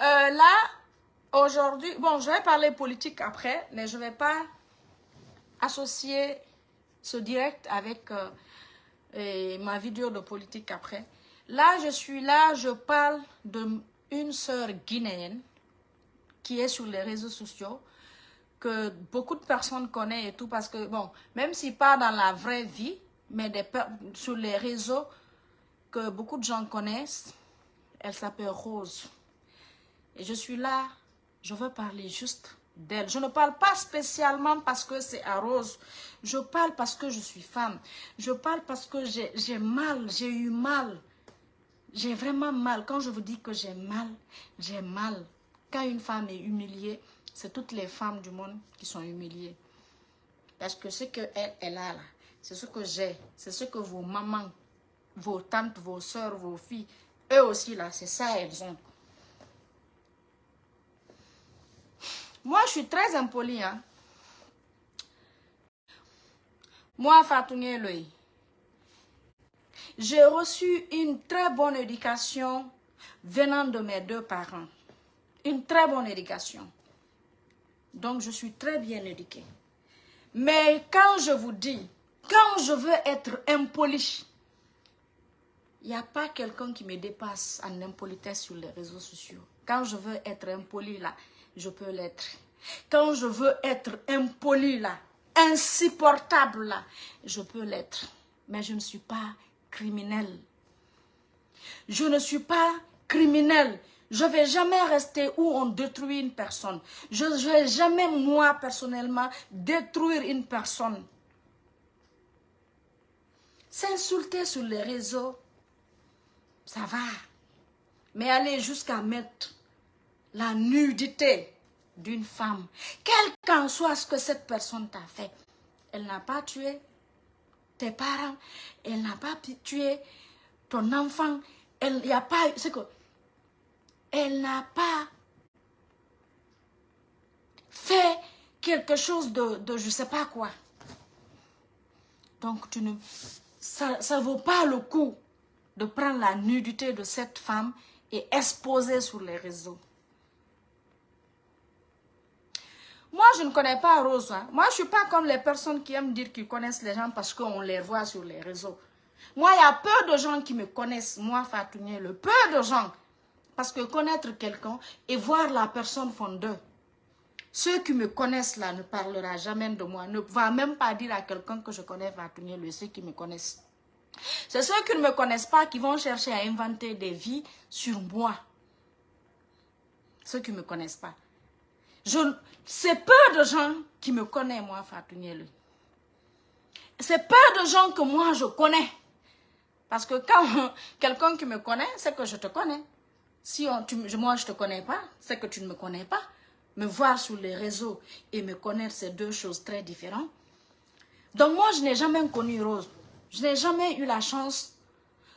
Euh, là, aujourd'hui, bon, je vais parler politique après, mais je ne vais pas associer ce direct avec euh, ma vidéo de politique après. Là, je suis là, je parle d'une sœur guinéenne qui est sur les réseaux sociaux, que beaucoup de personnes connaissent et tout, parce que, bon, même si pas dans la vraie vie, mais sur les réseaux que beaucoup de gens connaissent, elle s'appelle Rose. Et je suis là, je veux parler juste d'elle. Je ne parle pas spécialement parce que c'est à Rose. Je parle parce que je suis femme. Je parle parce que j'ai mal, j'ai eu mal. J'ai vraiment mal. Quand je vous dis que j'ai mal, j'ai mal. Quand une femme est humiliée, c'est toutes les femmes du monde qui sont humiliées. Parce que ce qu'elle elle a là, c'est ce que j'ai. C'est ce que vos mamans, vos tantes, vos soeurs, vos filles, eux aussi là, c'est ça elles ont. Moi, je suis très impolie. Hein. Moi, Fatouné Eloy, j'ai reçu une très bonne éducation venant de mes deux parents. Une très bonne éducation. Donc, je suis très bien éduquée. Mais quand je vous dis, quand je veux être impoli, il n'y a pas quelqu'un qui me dépasse en impolitesse sur les réseaux sociaux. Quand je veux être impoli là, je peux l'être. Quand je veux être impoli là, insupportable là, je peux l'être. Mais je ne suis pas criminel. Je ne suis pas criminel. Je ne vais jamais rester où on détruit une personne. Je ne vais jamais, moi, personnellement, détruire une personne. S'insulter sur les réseaux, ça va. Mais aller jusqu'à mettre la nudité d'une femme, quel qu'en soit ce que cette personne t'a fait, elle n'a pas tué tes parents, elle n'a pas tué ton enfant, elle pas... Que elle n'a pas fait quelque chose de, de je ne sais pas quoi. Donc, tu ne, ça ne vaut pas le coup de prendre la nudité de cette femme et exposer sur les réseaux. Moi, je ne connais pas Rose. Hein. Moi, je ne suis pas comme les personnes qui aiment dire qu'ils connaissent les gens parce qu'on les voit sur les réseaux. Moi, il y a peu de gens qui me connaissent, moi, Fatounie, le peu de gens. Parce que connaître quelqu'un et voir la personne font deux. Ceux qui me connaissent là ne parlera jamais de moi, ne va même pas dire à quelqu'un que je connais Fatounie, le ceux qui me connaissent. C'est ceux qui ne me connaissent pas qui vont chercher à inventer des vies sur moi. Ceux qui ne me connaissent pas. C'est peu de gens qui me connaissent, moi, Fatou C'est peu de gens que moi, je connais. Parce que quand quelqu'un qui me connaît, c'est que je te connais. Si on, moi, je ne te connais pas, c'est que tu ne me connais pas. Me voir sur les réseaux et me connaître, c'est deux choses très différentes. Donc moi, je n'ai jamais connu Rose. Je n'ai jamais eu la chance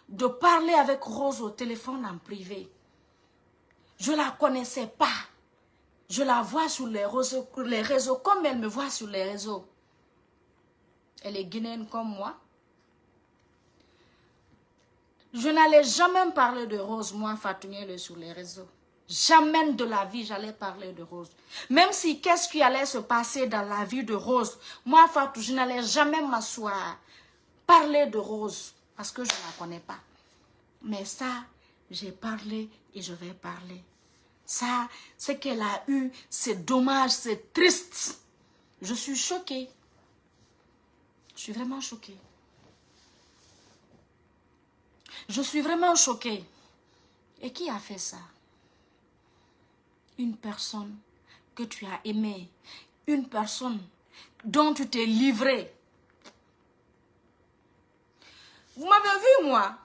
de parler avec Rose au téléphone en privé. Je ne la connaissais pas. Je la vois sur les réseaux, comme elle me voit sur les réseaux. Elle est guinéenne comme moi. Je n'allais jamais parler de Rose, moi, Fatounie, sur les réseaux. Jamais de la vie, j'allais parler de Rose. Même si qu'est-ce qui allait se passer dans la vie de Rose, moi, Fatou, je n'allais jamais m'asseoir, parler de Rose, parce que je ne la connais pas. Mais ça, j'ai parlé et je vais parler. Ça, ce qu'elle a eu, c'est dommage, c'est triste. Je suis choquée. Je suis vraiment choquée. Je suis vraiment choquée. Et qui a fait ça? Une personne que tu as aimée. Une personne dont tu t'es livré. Vous m'avez vu, moi?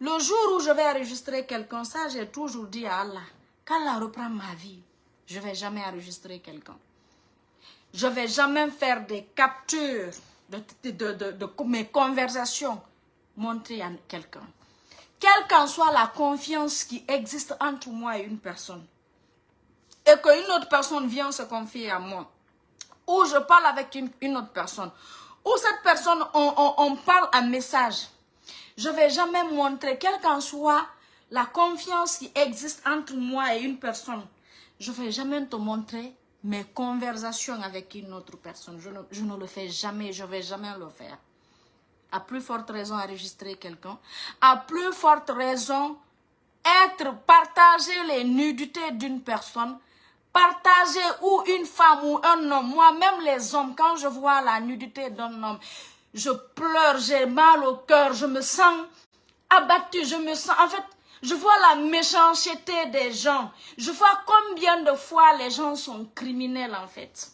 Le jour où je vais enregistrer quelqu'un, ça j'ai toujours dit à Allah, qu'Allah reprend ma vie, je ne vais jamais enregistrer quelqu'un. Je ne vais jamais faire des captures de, mes conversations, montrer à quelqu'un. Quelle qu'en soit la confiance qui existe entre moi et une personne, et qu'une autre personne vient se confier à moi, ou je parle avec une, autre personne, ou cette personne, on, on parle un message, je ne vais jamais montrer, quelle qu'en soit la confiance qui existe entre moi et une personne, je ne vais jamais te montrer mes conversations avec une autre personne. Je ne, le fais jamais, je ne vais jamais le faire. À plus forte raison enregistrer quelqu'un. À plus forte raison être, partager les nudités d'une personne. Partager ou une femme ou un homme. Moi-même les hommes, quand je vois la nudité d'un homme, je pleure, j'ai mal au cœur, je me sens abattue, je me sens... En fait, je vois la méchanceté des gens. Je vois combien de fois les gens sont criminels en fait.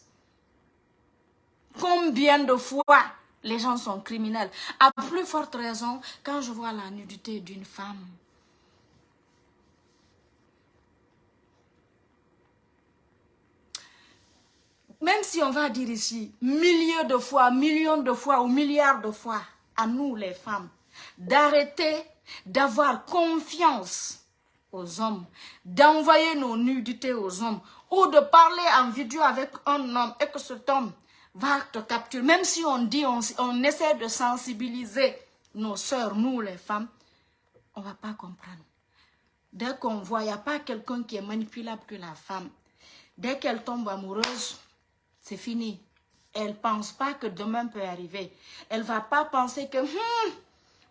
Combien de fois les gens sont criminels. À plus forte raison, quand je vois la nudité d'une femme. Même si on va dire ici, milliers de fois, millions de fois ou milliards de fois, à nous les femmes, d'arrêter d'avoir confiance aux hommes, d'envoyer nos nudités aux hommes, ou de parler en vidéo avec un homme et que cet homme va te capturer. Même si on dit, on, on essaie de sensibiliser nos sœurs, nous les femmes, on ne va pas comprendre. Dès qu'on voit, il n'y a pas quelqu'un qui est manipulable que la femme. Dès qu'elle tombe amoureuse, c'est fini. Elle ne pense pas que demain peut arriver. Elle ne va pas penser que... Hmm,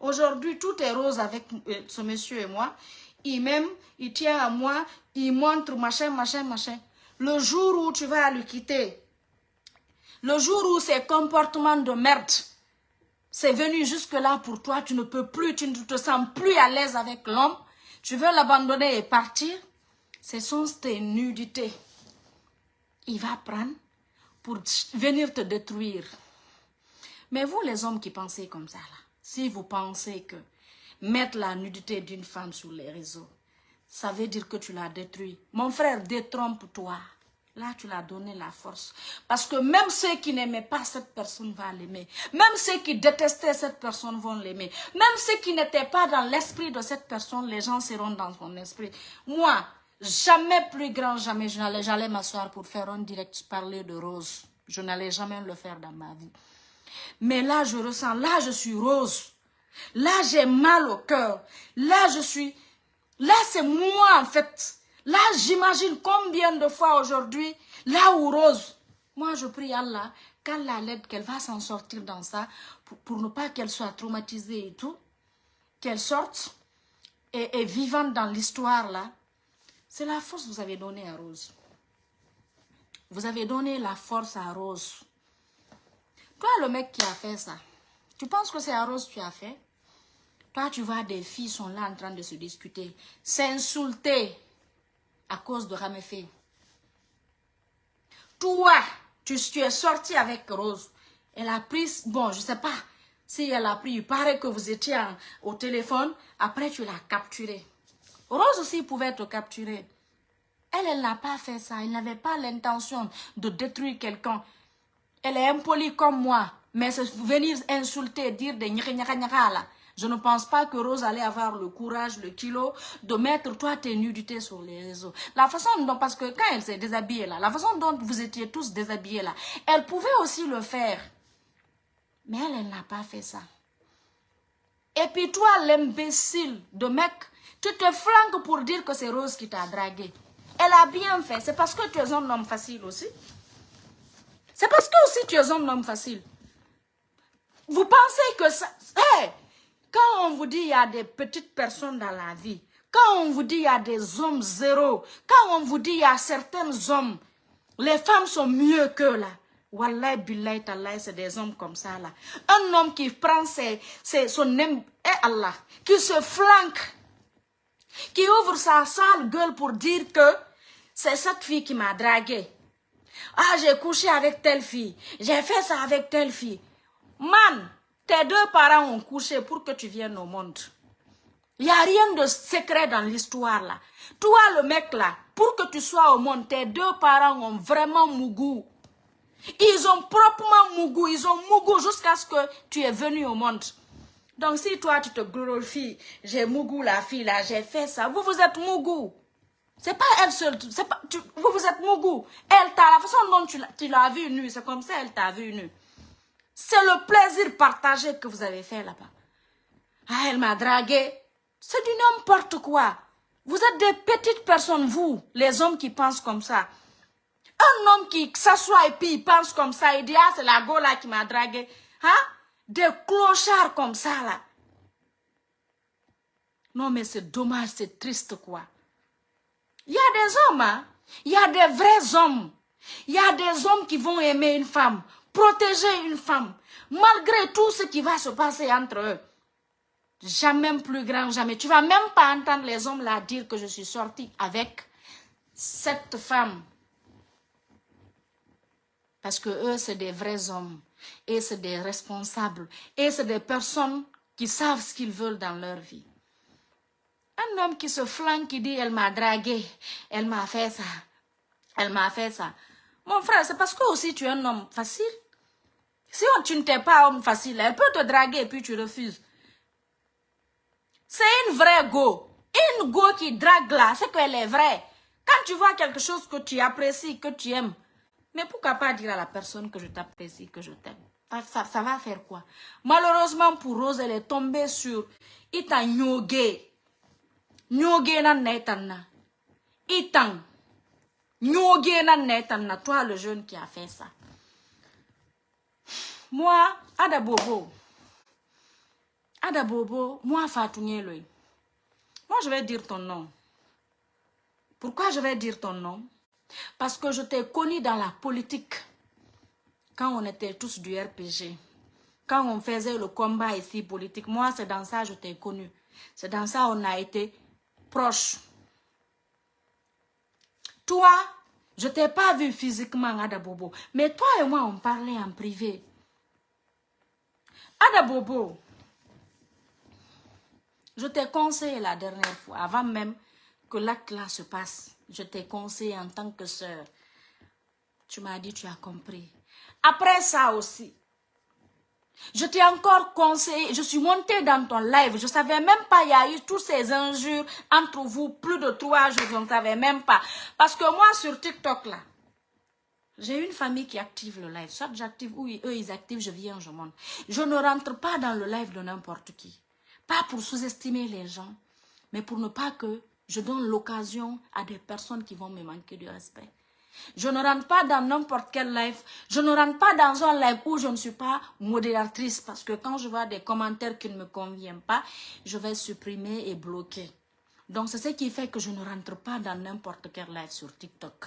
Aujourd'hui, tout est rose avec euh, ce monsieur et moi. Il m'aime, il tient à moi, il montre machin, machin, machin. Le jour où tu vas le quitter, le jour où ces comportements de merde, c'est venu jusque-là pour toi, tu ne peux plus, tu ne te sens plus à l'aise avec l'homme, tu veux l'abandonner et partir, ce sont tes. Il va prendre pour venir te détruire. Mais vous, les hommes qui pensez comme ça, là, si vous pensez que mettre la nudité d'une femme sur les réseaux, ça veut dire que tu l'as détruit. Mon frère, détrompe-toi. Là, tu l'as donné la force. Parce que même ceux qui n'aimaient pas cette personne vont l'aimer. Même ceux qui détestaient cette personne vont l'aimer. Même ceux qui n'étaient pas dans l'esprit de cette personne, les gens seront dans son esprit. Moi, jamais plus grand, jamais, j'allais m'asseoir pour faire un direct parler de Rose. Je n'allais jamais le faire dans ma vie. Mais là, je ressens, là, je suis rose. Là, j'ai mal au cœur. Là, je suis... Là, c'est moi, en fait. Là, j'imagine combien de fois aujourd'hui, là où Rose, moi, je prie Allah, qu'Allah l'aide, qu'elle va s'en sortir dans ça, pour, ne pas qu'elle soit traumatisée et tout, qu'elle sorte et, et vivante dans l'histoire, là. C'est la force que vous avez donnée à Rose. Vous avez donné la force à Rose. Toi, le mec qui a fait ça, tu penses que c'est à Rose que tu as fait? Toi, tu vois, des filles sont là en train de se discuter, s'insulter à cause de Raméfé. Toi, tu, tu, es sorti avec Rose. Elle a pris, bon, je ne sais pas si elle a pris, il paraît que vous étiez au téléphone, après tu l'as capturée. Rose aussi pouvait te capturer. Elle, elle n'a pas fait ça. Elle n'avait pas l'intention de détruire quelqu'un. Elle est impolie comme moi. Mais venir insulter, dire des là. Je ne pense pas que Rose allait avoir le courage, le kilo de mettre toi tes nudités sur les réseaux. La façon dont, parce que quand elle s'est déshabillée là, la façon dont vous étiez tous déshabillés là, elle pouvait aussi le faire. Mais elle, elle n'a pas fait ça. Et puis toi, l'imbécile de mec, tu te flanques pour dire que c'est Rose qui t'a dragué. Elle a bien fait. C'est parce que tu es un homme facile aussi. C'est parce que aussi tu es un homme facile. Vous pensez que ça... quand on vous dit qu'il y a des petites personnes dans la vie, quand on vous dit qu'il y a des hommes zéro, quand on vous dit qu'il y a certains hommes, les femmes sont mieux que là. Wallah, billahi, tallah, c'est des hommes comme ça là. Un homme qui prend ses, son et eh, Allah, qui se flanque, qui ouvre sa sale gueule pour dire que c'est cette fille qui m'a dragué. Ah, j'ai couché avec telle fille. J'ai fait ça avec telle fille. Man, tes deux parents ont couché pour que tu viennes au monde. Il n'y a rien de secret dans l'histoire là. Toi, le mec là, pour que tu sois au monde, tes deux parents ont vraiment mougou. Ils ont proprement mougou. Ils ont mougou jusqu'à ce que tu es venu au monde. Donc si toi, tu te glorifies, j'ai mougou la fille là, j'ai fait ça. Vous, vous êtes mougou. C'est pas elle seule. Pas, vous, vous êtes Mougou. Elle t'a, la façon dont tu l'as vu nu, c'est comme ça elle t'a vu nu. C'est le plaisir partagé que vous avez fait là-bas. Ah, elle m'a dragué. C'est du n'importe quoi. Vous êtes des petites personnes, vous, les hommes qui pensent comme ça. Un homme qui s'assoit et puis il pense comme ça, il dit, ah, c'est la go là qui m'a dragué. Hein? Des clochards comme ça, là. Non, mais c'est dommage, c'est triste, quoi. Il y a des hommes, hein? Il y a des vrais hommes. Il y a des hommes qui vont aimer une femme, protéger une femme, malgré tout ce qui va se passer entre eux. Jamais plus grand, jamais. Tu vas même pas entendre les hommes là dire que je suis sortie avec cette femme. Parce que eux, c'est des vrais hommes. Et c'est des responsables. Et c'est des personnes qui savent ce qu'ils veulent dans leur vie. Un homme qui se flanque, qui dit, elle m'a dragué, elle m'a fait ça, elle m'a fait ça. Mon frère, c'est parce que aussi tu es un homme facile. Si tu ne t'es pas homme facile, elle peut te draguer et puis tu refuses. C'est une vraie go. Une go qui drague là, c'est qu'elle est vraie. Quand tu vois quelque chose que tu apprécies, que tu aimes, mais pourquoi pas dire à la personne que je t'apprécie, que je t'aime? Ça, va faire quoi? Malheureusement pour Rose, elle est tombée sur Ita Nyoge. Nyoge na netanna. Itan. Nyoge na netanna. Toi, le jeune qui a fait ça. Moi, Ada Bobo. Ada Bobo, moi, Fatou Moi, je vais dire ton nom. Pourquoi je vais dire ton nom? Parce que je t'ai connu dans la politique. Quand on était tous du RPG. Quand on faisait le combat ici politique. Moi, c'est dans ça que je t'ai connu. C'est dans ça on a été proches. Toi, je t'ai pas vu physiquement, Adabobo. Mais toi et moi, on parlait en privé. Adabobo, je t'ai conseillé la dernière fois, avant même que l'acte là se passe je t'ai conseillé en tant que soeur. Tu m'as dit, tu as compris. Après ça aussi, je t'ai encore conseillé, je suis montée dans ton live, je ne savais même pas, il y a eu tous ces injures entre vous, plus de trois je ne savais même pas. Parce que moi, sur TikTok, là, j'ai une famille qui active le live. Soit j'active ou eux, ils activent, je viens, je monte. Je ne rentre pas dans le live de n'importe qui. Pas pour sous-estimer les gens, mais pour ne pas que je donne l'occasion à des personnes qui vont me manquer de respect. Je ne rentre pas dans n'importe quel live. Je ne rentre pas dans un live où je ne suis pas modératrice. Parce que quand je vois des commentaires qui ne me conviennent pas, je vais supprimer et bloquer. Donc c'est ce qui fait que je ne rentre pas dans n'importe quel live sur TikTok.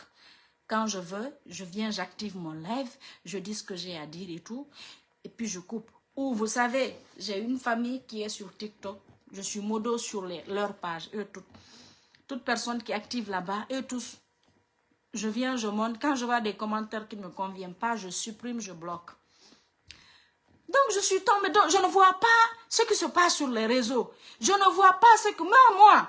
Quand je veux, je viens, j'active mon live, je dis ce que j'ai à dire et tout. Et puis je coupe. Ou vous savez, j'ai une famille qui est sur TikTok. Je suis modo sur leur page, eux toutes toute personne qui active là-bas, eux tous, je viens, je monte. Quand je vois des commentaires qui ne me conviennent pas, je supprime, je bloque. Donc, je suis tombée, donc je ne vois pas ce qui se passe sur les réseaux. Je ne vois pas ce que, moi, moi,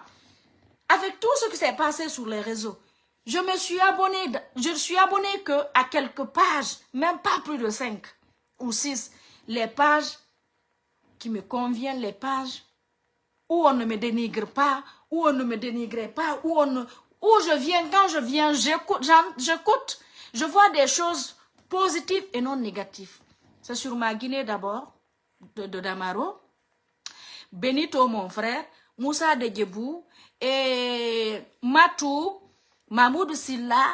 avec tout ce qui s'est passé sur les réseaux, je me suis abonnée, je suis abonnée que à quelques pages, même pas plus de cinq ou six. Les pages qui me conviennent, les pages où on ne me dénigre pas, où on ne me dénigrait pas, où, on où je viens, quand je viens, j'écoute, je vois des choses positives et non négatives. C'est sur ma Guinée d'abord, de, Damaro, Benito mon frère, Moussa de et Matou, Mahmoud Silla,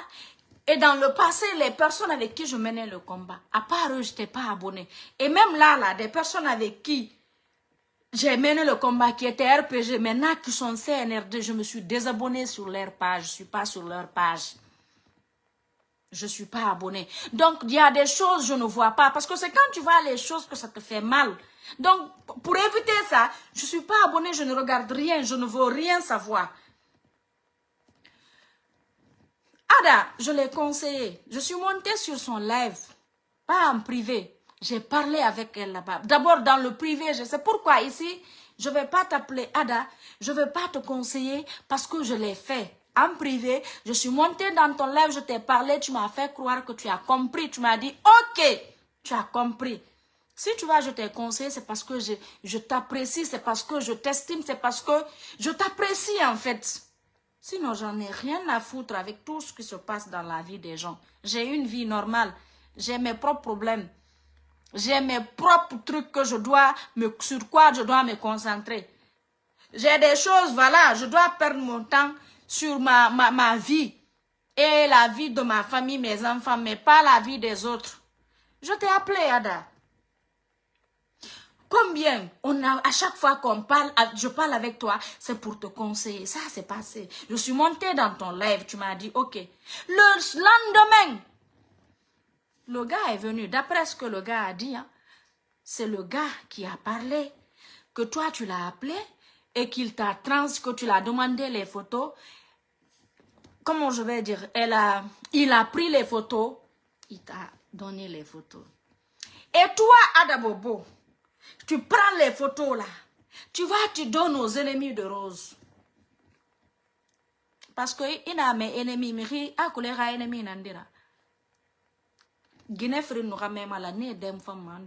et dans le passé, les personnes avec qui je menais le combat, à part eux, je n'étais pas abonné. Et même là, là, des personnes avec qui j'ai mené le combat qui était RPG. Maintenant qui sont CNRD, je me suis désabonné sur leur page. Je ne suis pas sur leur page. Je ne suis pas abonné. Donc, il y a des choses je ne vois pas. Parce que c'est quand tu vois les choses que ça te fait mal. Donc, pour éviter ça, je ne suis pas abonné, je ne regarde rien, je ne veux rien savoir. Ada, je l'ai conseillé. Je suis montée sur son live, pas en privé. J'ai parlé avec elle là-bas. D'abord dans le privé, je sais pourquoi ici, je ne vais pas t'appeler Ada, je ne vais pas te conseiller parce que je l'ai fait. En privé, je suis montée dans ton live, je t'ai parlé, tu m'as fait croire que tu as compris. Tu m'as dit, ok, tu as compris. Si tu vois, je t'ai conseillé, c'est parce que je, je t'apprécie, c'est parce que je t'estime, c'est parce que je t'apprécie en fait. Sinon, j'en ai rien à foutre avec tout ce qui se passe dans la vie des gens. J'ai une vie normale, j'ai mes propres problèmes. J'ai mes propres trucs que je dois me, sur quoi je dois me concentrer. J'ai des choses, voilà, je dois perdre mon temps sur ma, ma, ma vie et la vie de ma famille, mes enfants, mais pas la vie des autres. Je t'ai appelé, Ada. Combien on a, à chaque fois qu'on parle, je parle avec toi, c'est pour te conseiller. Ça, c'est passé. Je suis montée dans ton live, tu m'as dit, ok. Le lendemain, le gars est venu. D'après ce que le gars a dit, hein, c'est le gars qui a parlé, que toi, tu l'as appelé et qu'il t'a trans, que tu l'as demandé les photos. Comment je vais dire? Il a pris les photos, il t'a donné les photos. Et toi, Adabobo, tu prends les photos là. Tu vas, tu donnes aux ennemis de Rose. Parce que il a mes ennemis, mais il a colère Guinefri nous ramène à l'année d'un femme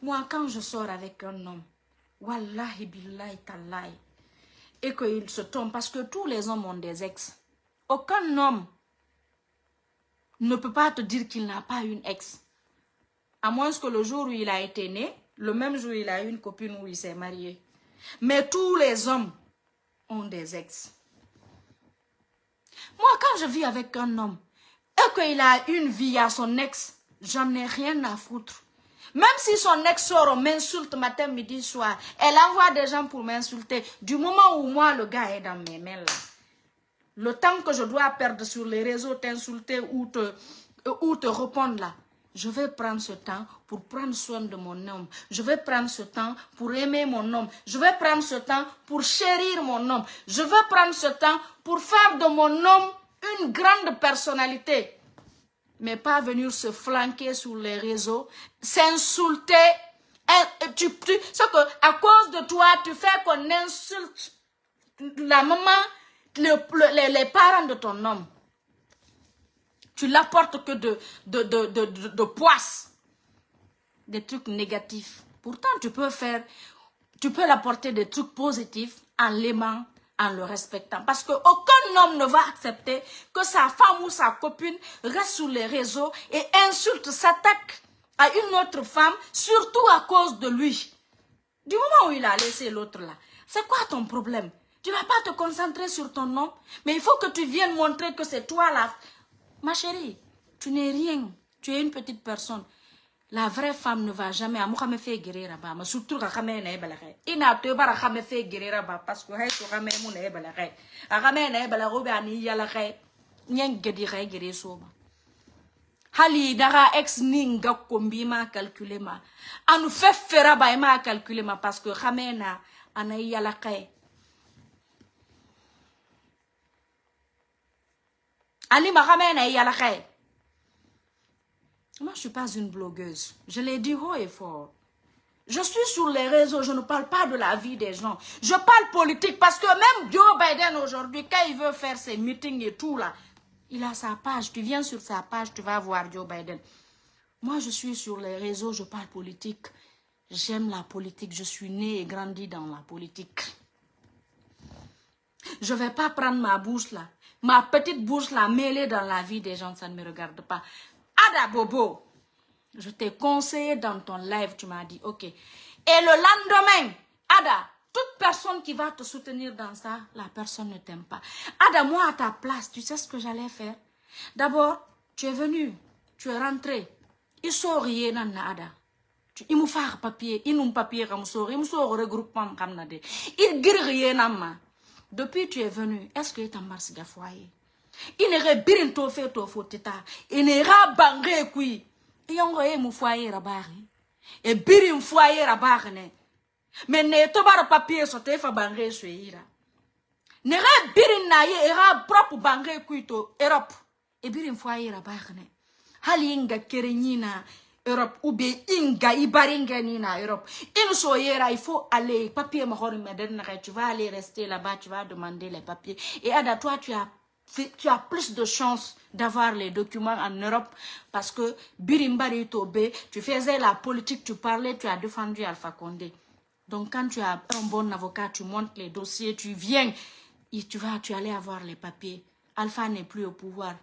Moi, quand je sors avec un homme, Wallahi billahi tallahi, et qu'il se tombe, parce que tous les hommes ont des ex. Aucun homme ne peut pas te dire qu'il n'a pas une ex. À moins que le jour où il a été né, le même jour il a une copine où il s'est marié. Mais tous les hommes ont des ex. Moi, quand je vis avec un homme qu'il a une vie à son ex, j'en ai rien à foutre. Même si son ex sort, m'insulte matin, midi, soir, elle envoie des gens pour m'insulter. Du moment où moi, le gars est dans mes mains là, le temps que je dois perdre sur les réseaux, t'insulter ou te, ou te répondre là, je vais prendre ce temps pour prendre soin de mon homme. Je vais prendre ce temps pour aimer mon homme. Je vais prendre ce temps pour chérir mon homme. Je vais prendre ce temps pour faire de mon homme une grande personnalité. Mais pas venir se flanquer sur les réseaux, s'insulter. Tu, tu, que à cause de toi, tu fais qu'on insulte la maman, les parents de ton homme. Tu l'apportes que de, de, de, de, de poisse. Des trucs négatifs. Pourtant, tu peux faire, tu peux l'apporter des trucs positifs en l'aimant, en le respectant. Parce qu'aucun homme ne va accepter que sa femme ou sa copine reste sur les réseaux et insulte, s'attaque à une autre femme, surtout à cause de lui. Du moment où il a laissé l'autre là, c'est quoi ton problème? Tu vas pas te concentrer sur ton nom, mais il faut que tu viennes montrer que c'est toi là, Ma chérie, tu n'es rien. Tu es une petite personne. La vraie femme ne va jamais à moi me faire guérir ma surtout ka kame na ebala kai ina to bara kame fait guérir ba parce que hay to kame mu na ebala kai a kame na ebala go ba ni yala kai nyen gedi guérir so ba hali daga ex ninga kombi ma calculer ma. Fait fera ba ma ma parce que kame na ana yala kai Moi, je ne suis pas une blogueuse. Je l'ai dit haut et fort. Je suis sur les réseaux, je ne parle pas de la vie des gens. Je parle politique parce que même Joe Biden aujourd'hui, quand il veut faire ses meetings et tout là, il a sa page. Tu viens sur sa page, tu vas voir Joe Biden. Moi, je suis sur les réseaux, je parle politique. J'aime la politique, je suis née et grandi dans la politique. Je ne vais pas prendre ma bouche là Ma petite bouche la mêlée dans la vie des gens, ça ne me regarde pas. Ada Bobo, je t'ai conseillé dans ton live, tu m'as dit, ok. Et le lendemain, Ada, toute personne qui va te soutenir dans ça, la personne ne t'aime pas. Ada, moi à ta place, tu sais ce que j'allais faire? D'abord, tu es venu, tu es rentré. Il sort rien, Ada. Il me fait papier, il nous papier comme ça, il me sort regroupement comme ça. Il guérit rien, depuis tu es venu, est-ce que tu as marché de foyer N'aurait birin to fait to n'ira bangé kui. Il y a un foyer rabari. Et birin foyer rabari. Mais ne to bar papier so te fa bangé suira. N'ira birin na ye ira propre bangé kui to Europe. Et birin foyer rabari. Hali inga kerenyina Europe ou inga ibaringa ni na Europe. In so il faut aller papier mahori meden tu vas aller rester là-bas, tu vas demander les papiers. Et à toi tu as tu as plus de chances d'avoir les documents en Europe parce que Birimbari Tobe, tu faisais la politique, tu parlais, tu as défendu Alpha Condé. Donc quand tu as un bon avocat, tu montes les dossiers, tu viens, et tu vas, tu allais avoir les papiers. Alpha n'est plus au pouvoir.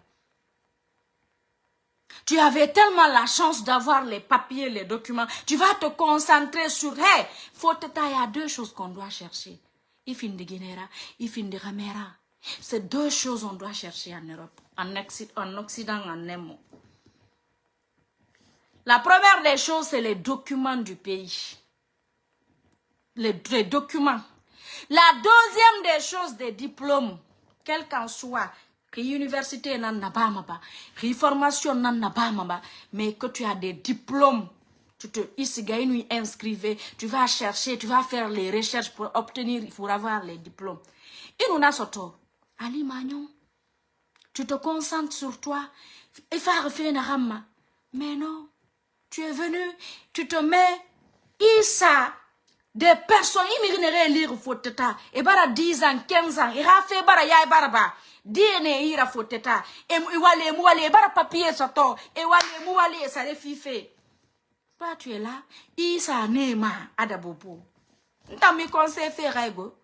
Tu avais tellement la chance d'avoir les papiers, les documents. Tu vas te concentrer sur, hey, faut il y a deux choses qu'on doit chercher. Ifin de Guinera, Ifin de Ramera. C'est deux choses qu'on doit chercher en Europe, en, Occident, en un La première des choses, c'est les documents du pays. Les, documents. La deuxième des choses, des diplômes, quel qu'en soit, que l'université n'a pas que formation n'a pas mais que tu as des diplômes, tu te ici inscrivez, tu vas chercher, tu vas faire les recherches pour obtenir, pour avoir les diplômes. Et nous soto, Ali Magnon, tu te concentres sur toi, et Mais non, tu es venu, tu te mets, Issa, des personnes, ils lire foteta, et bara 10 ans, 15 ans, et fait bara ya baraba dine ira foteta e wale mu wale bara papier soto e wale wale sare fife toi tu es là isa nema adabobo nta mi conseil fait rego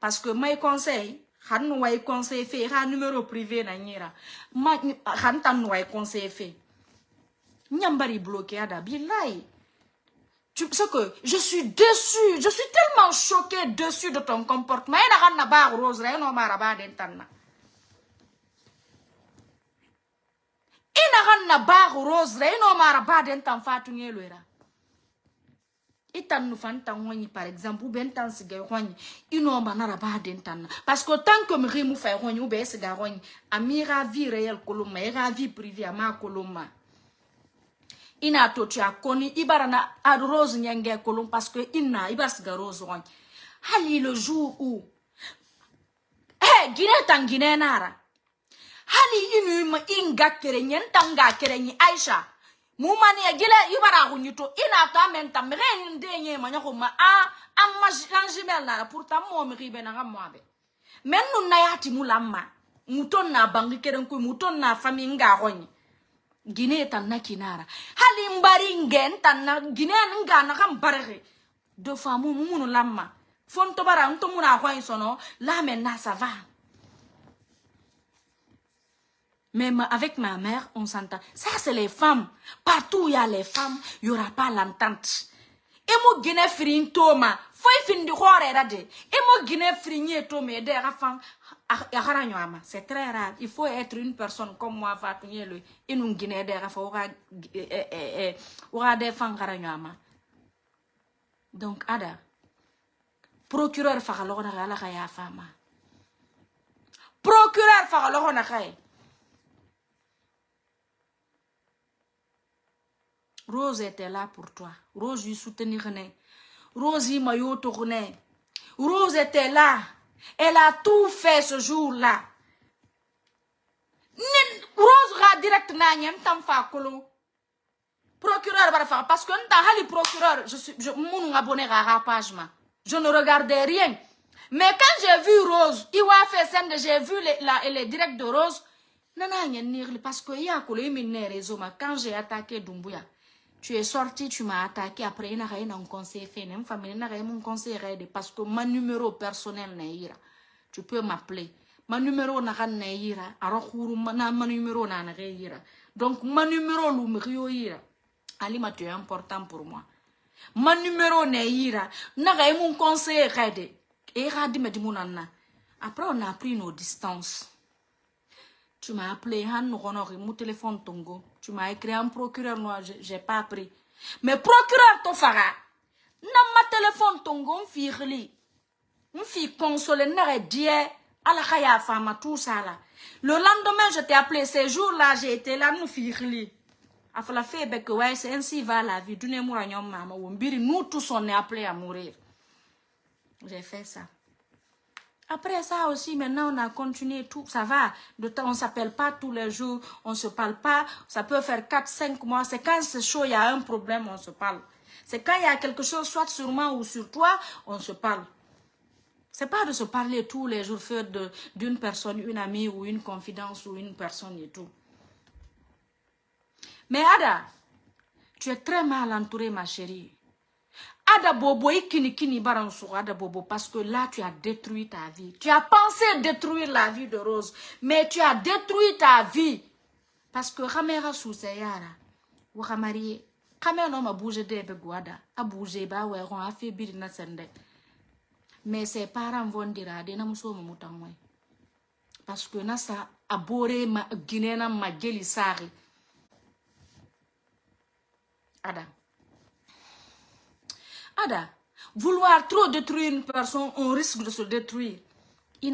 parce que mes conseil way numéro privé na ma tan conseil bloqué ada billahi. Tu sais que je suis déçue, je suis tellement choquée dessus de ton comportement. Rose, rose nu tan par exemple ou ben tan siga baden tan. Parce que tant que me rimu ou be siga vie réelle koloma era vie privée ina to tu ibarana ad rose parce que ina ibar siga rose hali le jour où eh guinée tan nara. Hali inu ma inga kere nyen tanga kere ni aisha mumani ya e gile yubara hunyito ina to amenta mren ndenye manya ko ma a amma lanjimel na pourtant mo mi ribe na ngamobe men nun na yati mulamma muton na bangi keren ko muton na fami nga honyi gine tan na kinara. Hali mbari ngen tan na gine nga na kam barege do famu munu lamma fon to bara nto muna honyi sono la men na savane Même avec ma mère, on s'entend. Ça, c'est les femmes. Partout où il y a les femmes, il n'y aura pas l'entente. Et moi, guiné frin toma. Faut fin de rade. Et moi, guiné frigné toma. Et. C'est très rare. Il faut être une personne comme moi, Fatunye le. Et nous, guiné des rafans. Aura des femmes. Donc, ada. Procureur, fakalora, ala kaya fama. Procureur, fakalora, kaya. Rose était là pour toi. Rose lui soutenir. Rose m'a tourné. Rose était là. Elle a tout fait ce jour-là. Rose ra direct na nyem tam fa kolo. Procureur bara parce que nta hali procureur je suis je mon abonné à page ma. Je ne regardais rien. Mais quand j'ai vu Rose, il a fait scène j'ai vu les, la, les directs de Rose. Nana parce que y a kolo y réseau quand j'ai attaqué Dumbuya. Tu es sorti, tu m'as attaqué. Après, il y a un conseil fait. Il y a un conseil parce que mon numéro personnel n'est Tu peux m'appeler. Mon numéro n'est ira. Alors, mon numéro n'est ira. Donc, mon numéro n'est ira. Alima, tu es important pour moi. Mon numéro n'est ira. N'a un conseil aidé. Et Après, on a pris nos distances. Tu m'as appelé, mon téléphone tongo. Tu m'as écrit un procureur, moi, j'ai pas appris. Mais procureur, ton fara. N'a ma téléphone tongo, li. Une fille consolée, n'a la khaya fama, tout ça là. Le lendemain, je t'ai appelé, ces jours-là, j'ai été là, nous fille li. Afala fait que ouais, c'est ainsi va la vie. Nous tous, on est appelés à mourir. J'ai fait ça. Après ça aussi, maintenant, on a continué tout, ça va. De temps, on s'appelle pas tous les jours, on se parle pas. Ça peut faire 4, 5 mois. C'est quand c'est chaud, il y a un problème, on se parle. C'est quand il y a quelque chose, soit sur moi ou sur toi, on se parle. C'est pas de se parler tous les jours, faire d'une personne, une amie ou une confidence ou une personne et tout. Mais Ada, tu es très mal entourée, ma chérie. Ada Bobo, ikini kini Ada Bobo, parce que là, tu as détruit ta vie. Tu as pensé détruire la vie de Rose, mais tu as détruit ta vie. Parce que Ramera sous yara, ou Ramari, Ramera non m'a bougé de guada, a bougé ba ouais, on a fait birina sende. Mais ses parents vont dire, à des namuso mamutangwe. Parce que nasa abore ma guinéna ma geli sari. Ada. Vouloir trop détruire une personne, on risque de se détruire. Et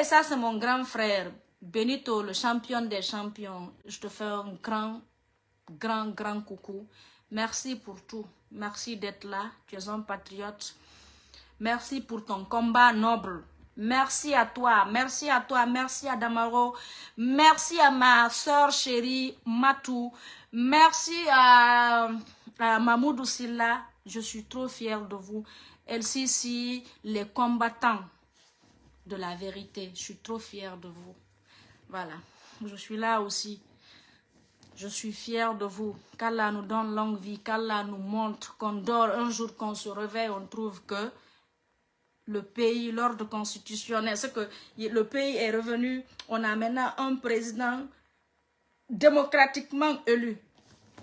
eh, ça, c'est mon grand frère, Benito, le champion des champions. Je te fais un grand, grand, grand coucou. Merci pour tout. Merci d'être là. Tu es un patriote. Merci pour ton combat noble. Merci à toi, merci à toi, merci à Damaro, merci à ma soeur chérie Matou, merci à, à Mamoudou Silla, je suis trop fière de vous. LCC, les combattants de la vérité, je suis trop fière de vous. Voilà, je suis là aussi. Je suis fière de vous. Qu'Allah nous donne longue vie, qu'Allah nous montre qu'on dort un jour, qu'on se réveille, on trouve que le pays, l'ordre constitutionnel, c'est que le pays est revenu, on a maintenant un président démocratiquement élu.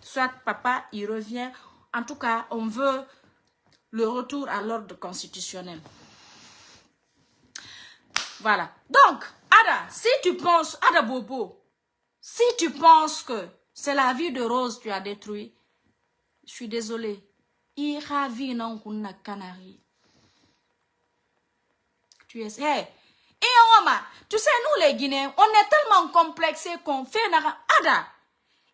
Soit papa, il revient. En tout cas, on veut le retour à l'ordre constitutionnel. Voilà. Donc, Ada, si tu penses, Ada Bobo, si tu penses que c'est la vie de Rose que tu as détruit, je suis désolée. Ira vie non canari tu es... Hey, et tu sais, nous les Guinéens, on est tellement complexés qu'on fait... Ada,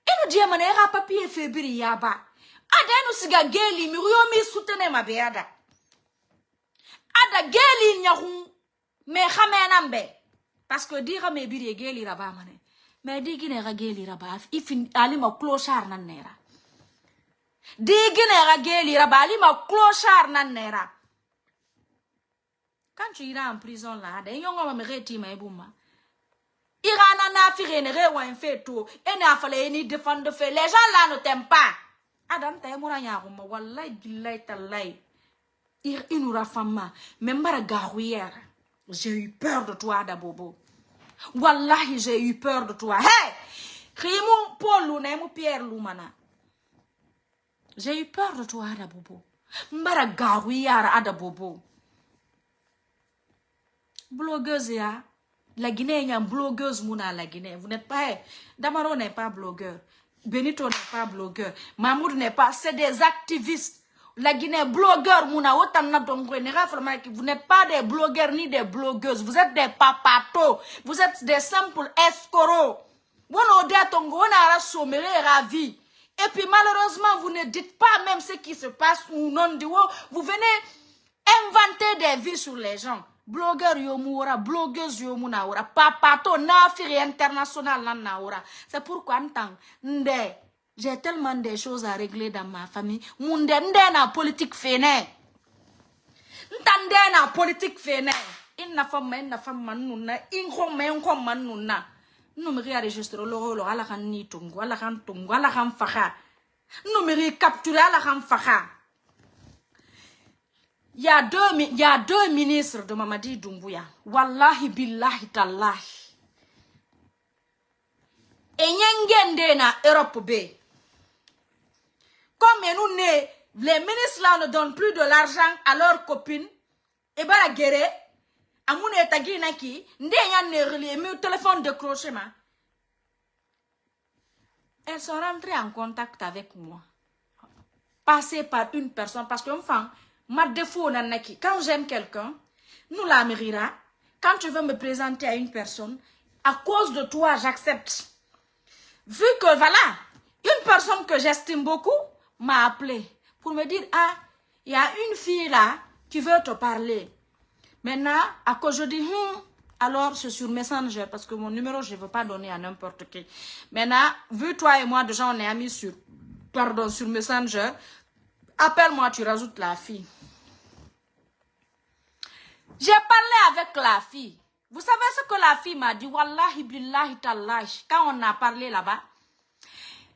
et nous disons, on a papier fébrile yaba. Ada, nous siga geli, mi rio mi soutene ma beada. Ada, geli nyahun, me khamena mbe. Parce que dire me biri geli raba mane. Mais di Guinée ra geli raba, ifin alima clochard nan nera. Di Guinée ra geli raba, alima clochard nan nera. Quand tu iras en prison là, des gens vont me retirer ma bouma. Irana na firene re wa fait tout. Et n'a fallu ni défendre fait. Les gens là ne t'aiment pas. Adam ta yamura ya rumma wallahi billahi tallahi. Ir inura fama. Membara garouillère. J'ai eu peur de toi, Dabobo. Wallahi, j'ai eu peur de toi. Hey! Rimou Paul Luna, Pierre Lumana. J'ai eu peur de toi, Adabobo. Mbara garouillère, Adabobo blogueuse ya la Guinée y a blogueuse mouna la Guinée. Vous n'êtes pas eh, Damaro n'est pas blogueur. Benito n'est pas blogueur. Mahmoud n'est pas c'est des activistes. La Guinée blogueur mouna autant vous n'êtes pas des blogueurs ni des blogueuses. Vous êtes des papatos. Vous êtes des simples escoros vous n'avez ravi. Et puis malheureusement vous ne dites pas même ce qui se passe ou non vous venez inventer des vies sur les gens blogueur yo mu wora blogueuse mu na papato nafiri international nan c'est pourquoi nde j'ai tellement de choses à régler dans ma famille. Munde nde na politique fene. Ntande na politique fene. Inna famma inna famma nunna in khom men khom man nunna numeri enregistre lo lo ala kan ni tungu ala kan tungu ala kan fakha numeri capturer ala kan fakha il y, a deux, ministres de Mamadi Doumbouya. Wallahi billahi tallahi. Et nyengende na Europe B. Comme nous les ministres là ne donnent plus de l'argent à leurs copines, et bien la guerre, ne relié, mais téléphone ma. Elles sont rentrées en contact avec moi. Passées par une personne, parce qu'un enfin, ma défaut nanaki. Quand j'aime quelqu'un, nous la mérira. Quand tu veux me présenter à une personne, à cause de toi, j'accepte. Vu que, voilà, une personne que j'estime beaucoup m'a appelé pour me dire, ah, il y a une fille là qui veut te parler. Maintenant, à cause je dis, hmm, alors c'est sur Messenger, parce que mon numéro, je ne veux pas donner à n'importe qui. Maintenant, vu toi et moi, déjà, on est amis sur, pardon, sur Messenger, appelle-moi, tu rajoutes la fille. J'ai parlé avec la fille. Vous savez ce que la fille m'a dit? Wallahi billahi tallahi. Quand on a parlé là-bas,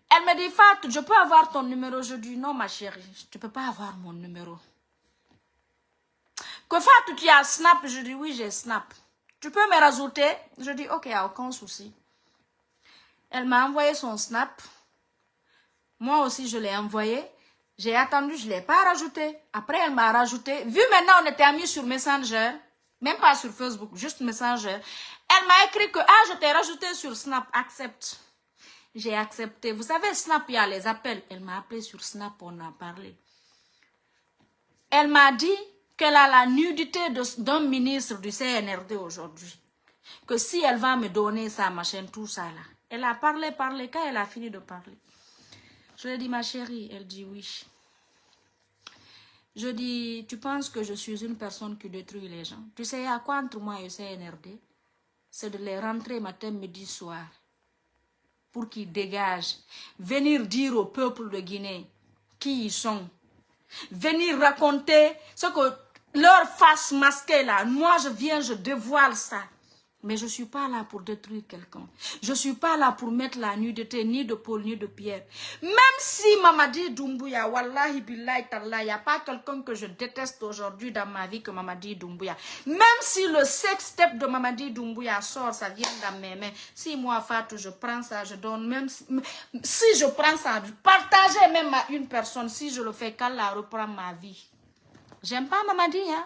elle me dit Fatou, je peux avoir ton numéro? Je dis non ma chérie, tu ne peux pas avoir mon numéro. Que Fatou, tu as Snap? Je dis oui, j'ai Snap. Tu peux me rajouter? Je dis, ok, aucun souci. Elle m'a envoyé son snap. Moi aussi, je l'ai envoyé. J'ai attendu, je ne l'ai pas rajouté. Après, elle m'a rajouté. Vu maintenant, on était amis sur Messenger. Même pas sur Facebook, juste Messenger. Elle m'a écrit que, ah, je t'ai rajouté sur Snap, accepte. J'ai accepté. Vous savez, Snap, il y a les appels. Elle m'a appelé sur Snap, on a parlé. Elle m'a dit qu'elle a la nudité d'un ministre du CNRD aujourd'hui. Que si elle va me donner sa machine, tout ça là. Elle a parlé, parlé, quand elle a fini de parler. Je lui ai dit, ma chérie, elle dit oui. Je dis, tu penses que je suis une personne qui détruit les gens? Tu sais à quoi entre moi et CNRD C'est de les rentrer matin, midi, soir. Pour qu'ils dégagent. Venir dire au peuple de Guinée qui ils sont. Venir raconter ce que leur face masquée là. Moi, je viens, je dévoile ça. Mais je ne suis pas là pour détruire quelqu'un. Je ne suis pas là pour mettre la nudité ni de Paul ni de Pierre. Même si Mamadi Doumbouya, Wallahi Billahi il n'y a pas quelqu'un que je déteste aujourd'hui dans ma vie que Mamadi Doumbouya. Même si le sex step de Mamadi Doumbouya sort, ça vient dans mes mains. Si moi, Fatou, je prends ça, je donne. Même si, je prends ça, je partage même à une personne. Si je le fais, quand la reprend ma vie. J'aime pas Mamadi, hein.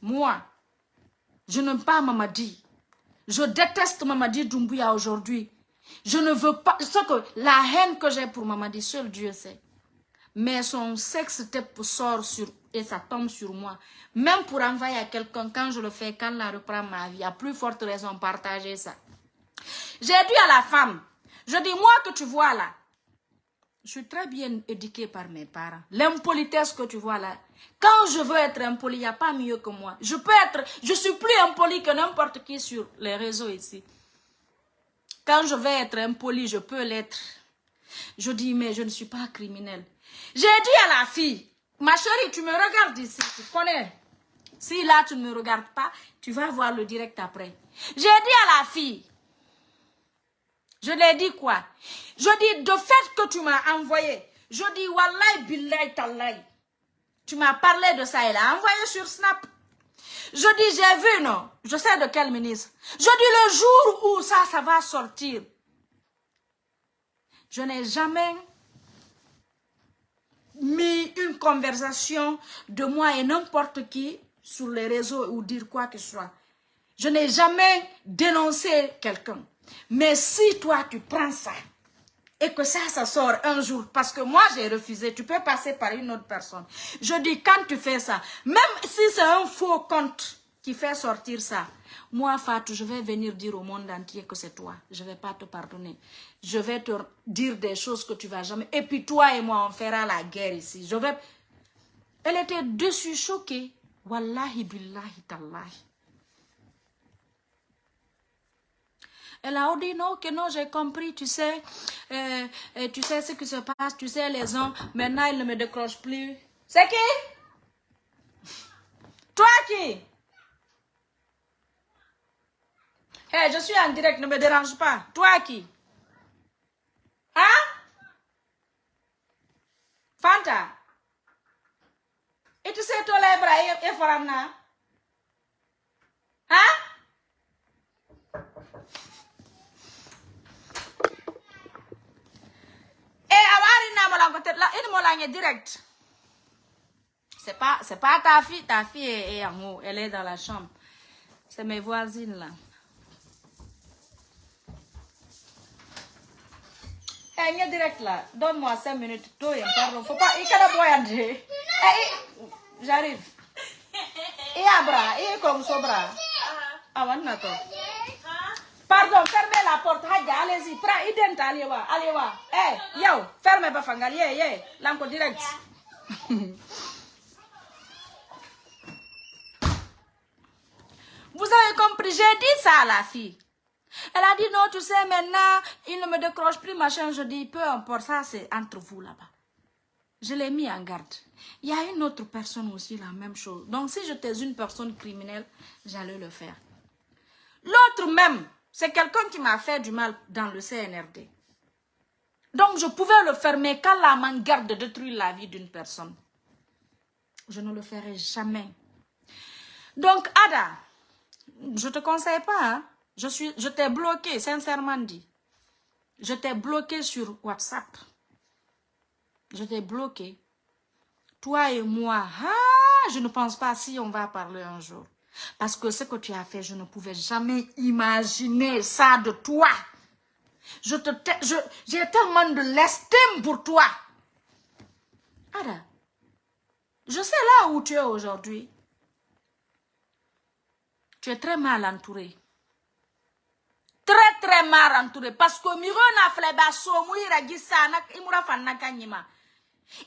Moi, je n'aime pas Mamadi. Je déteste Mamadi Doumbouya aujourd'hui. Je ne veux pas... Ce que la haine que j'ai pour Mamadi, seul Dieu sait. Mais son sexe sort sur, et ça tombe sur moi. Même pour envoyer à quelqu'un, quand je le fais, quand la reprend ma vie, a plus forte raison partager ça. J'ai dit à la femme, je dis, moi que tu vois là, je suis très bien éduquée par mes parents. L'impolitesse que tu vois là, quand je veux être impoli, il n'y a pas mieux que moi. Je peux être, je suis plus impoli que n'importe qui sur les réseaux ici. Quand je veux être impoli, je peux l'être. Je dis, mais je ne suis pas criminel. J'ai dit à la fille, ma chérie, tu me regardes ici, tu connais. Si là, tu ne me regardes pas, tu vas voir le direct après. J'ai dit à la fille, je l'ai dit quoi? Je dis, de fait que tu m'as envoyé, je dis, Wallahi billahi tallahi. Tu m'as parlé de ça, elle a envoyé sur Snap. Je dis, j'ai vu, non Je sais de quel ministre. Je dis, le jour où ça, ça va sortir. Je n'ai jamais mis une conversation de moi et n'importe qui sur les réseaux ou dire quoi que ce soit. Je n'ai jamais dénoncé quelqu'un. Mais si toi, tu prends ça et que ça, ça sort un jour, parce que moi, j'ai refusé, tu peux passer par une autre personne. Je dis, quand tu fais ça, même si c'est un faux compte qui fait sortir ça, moi, Fatou, je vais venir dire au monde entier que c'est toi. Je ne vais pas te pardonner. Je vais te dire des choses que tu vas jamais... Et puis toi et moi, on fera la guerre ici. Elle était dessus, choquée. Wallahi billahi tallahi. Elle a dit non, que non, j'ai compris, tu sais, euh, euh, tu sais ce qui se passe, tu sais, les hommes, maintenant ils ne me décrochent plus. C'est qui? Toi qui? Hé, je suis en direct, ne me dérange pas. Toi qui? Hein? Fanta? Et tu sais, toi, les bras, et Hein? Direct. C'est pas, c'est pas ta fille, ta fille est, en haut, elle est dans la chambre. C'est mes voisines là. Eh, hey, direct là, donne-moi 5 minutes. Toi, pardon, faut pas, il y a J'arrive. Et abra, et comme ça bras. Ah, Pardon, fermez la porte. allez-y. Prends, identa, allez voir. Eh, fermez yeah. L'enco direct. Vous avez compris, j'ai dit ça à la fille. Elle a dit non, tu sais, maintenant, il ne me décroche plus, machin. Je dis, peu importe, ça c'est entre vous là-bas. Je l'ai mis en garde. Il y a une autre personne aussi, la même chose. Donc, si j'étais une personne criminelle, j'allais le faire. L'autre même, c'est quelqu'un qui m'a fait du mal dans le CNRD. Donc, je pouvais le faire, mais quand la main garde la vie d'une personne, je ne le ferai jamais. Donc, Ada, je te conseille pas, hein. Je, je t'ai bloqué, sincèrement dit. Je t'ai bloqué sur WhatsApp. Je t'ai bloqué. Toi et moi, ah, je ne pense pas si on va parler un jour. Parce que ce que tu as fait, je ne pouvais jamais imaginer ça de toi. Te, j'ai tellement de l'estime pour toi. Ada, je sais là où tu es aujourd'hui. Tu es très mal entouré. Très très mal entouré. Parce que miro na fleba so mu ira gisa na imura fanna kanyima.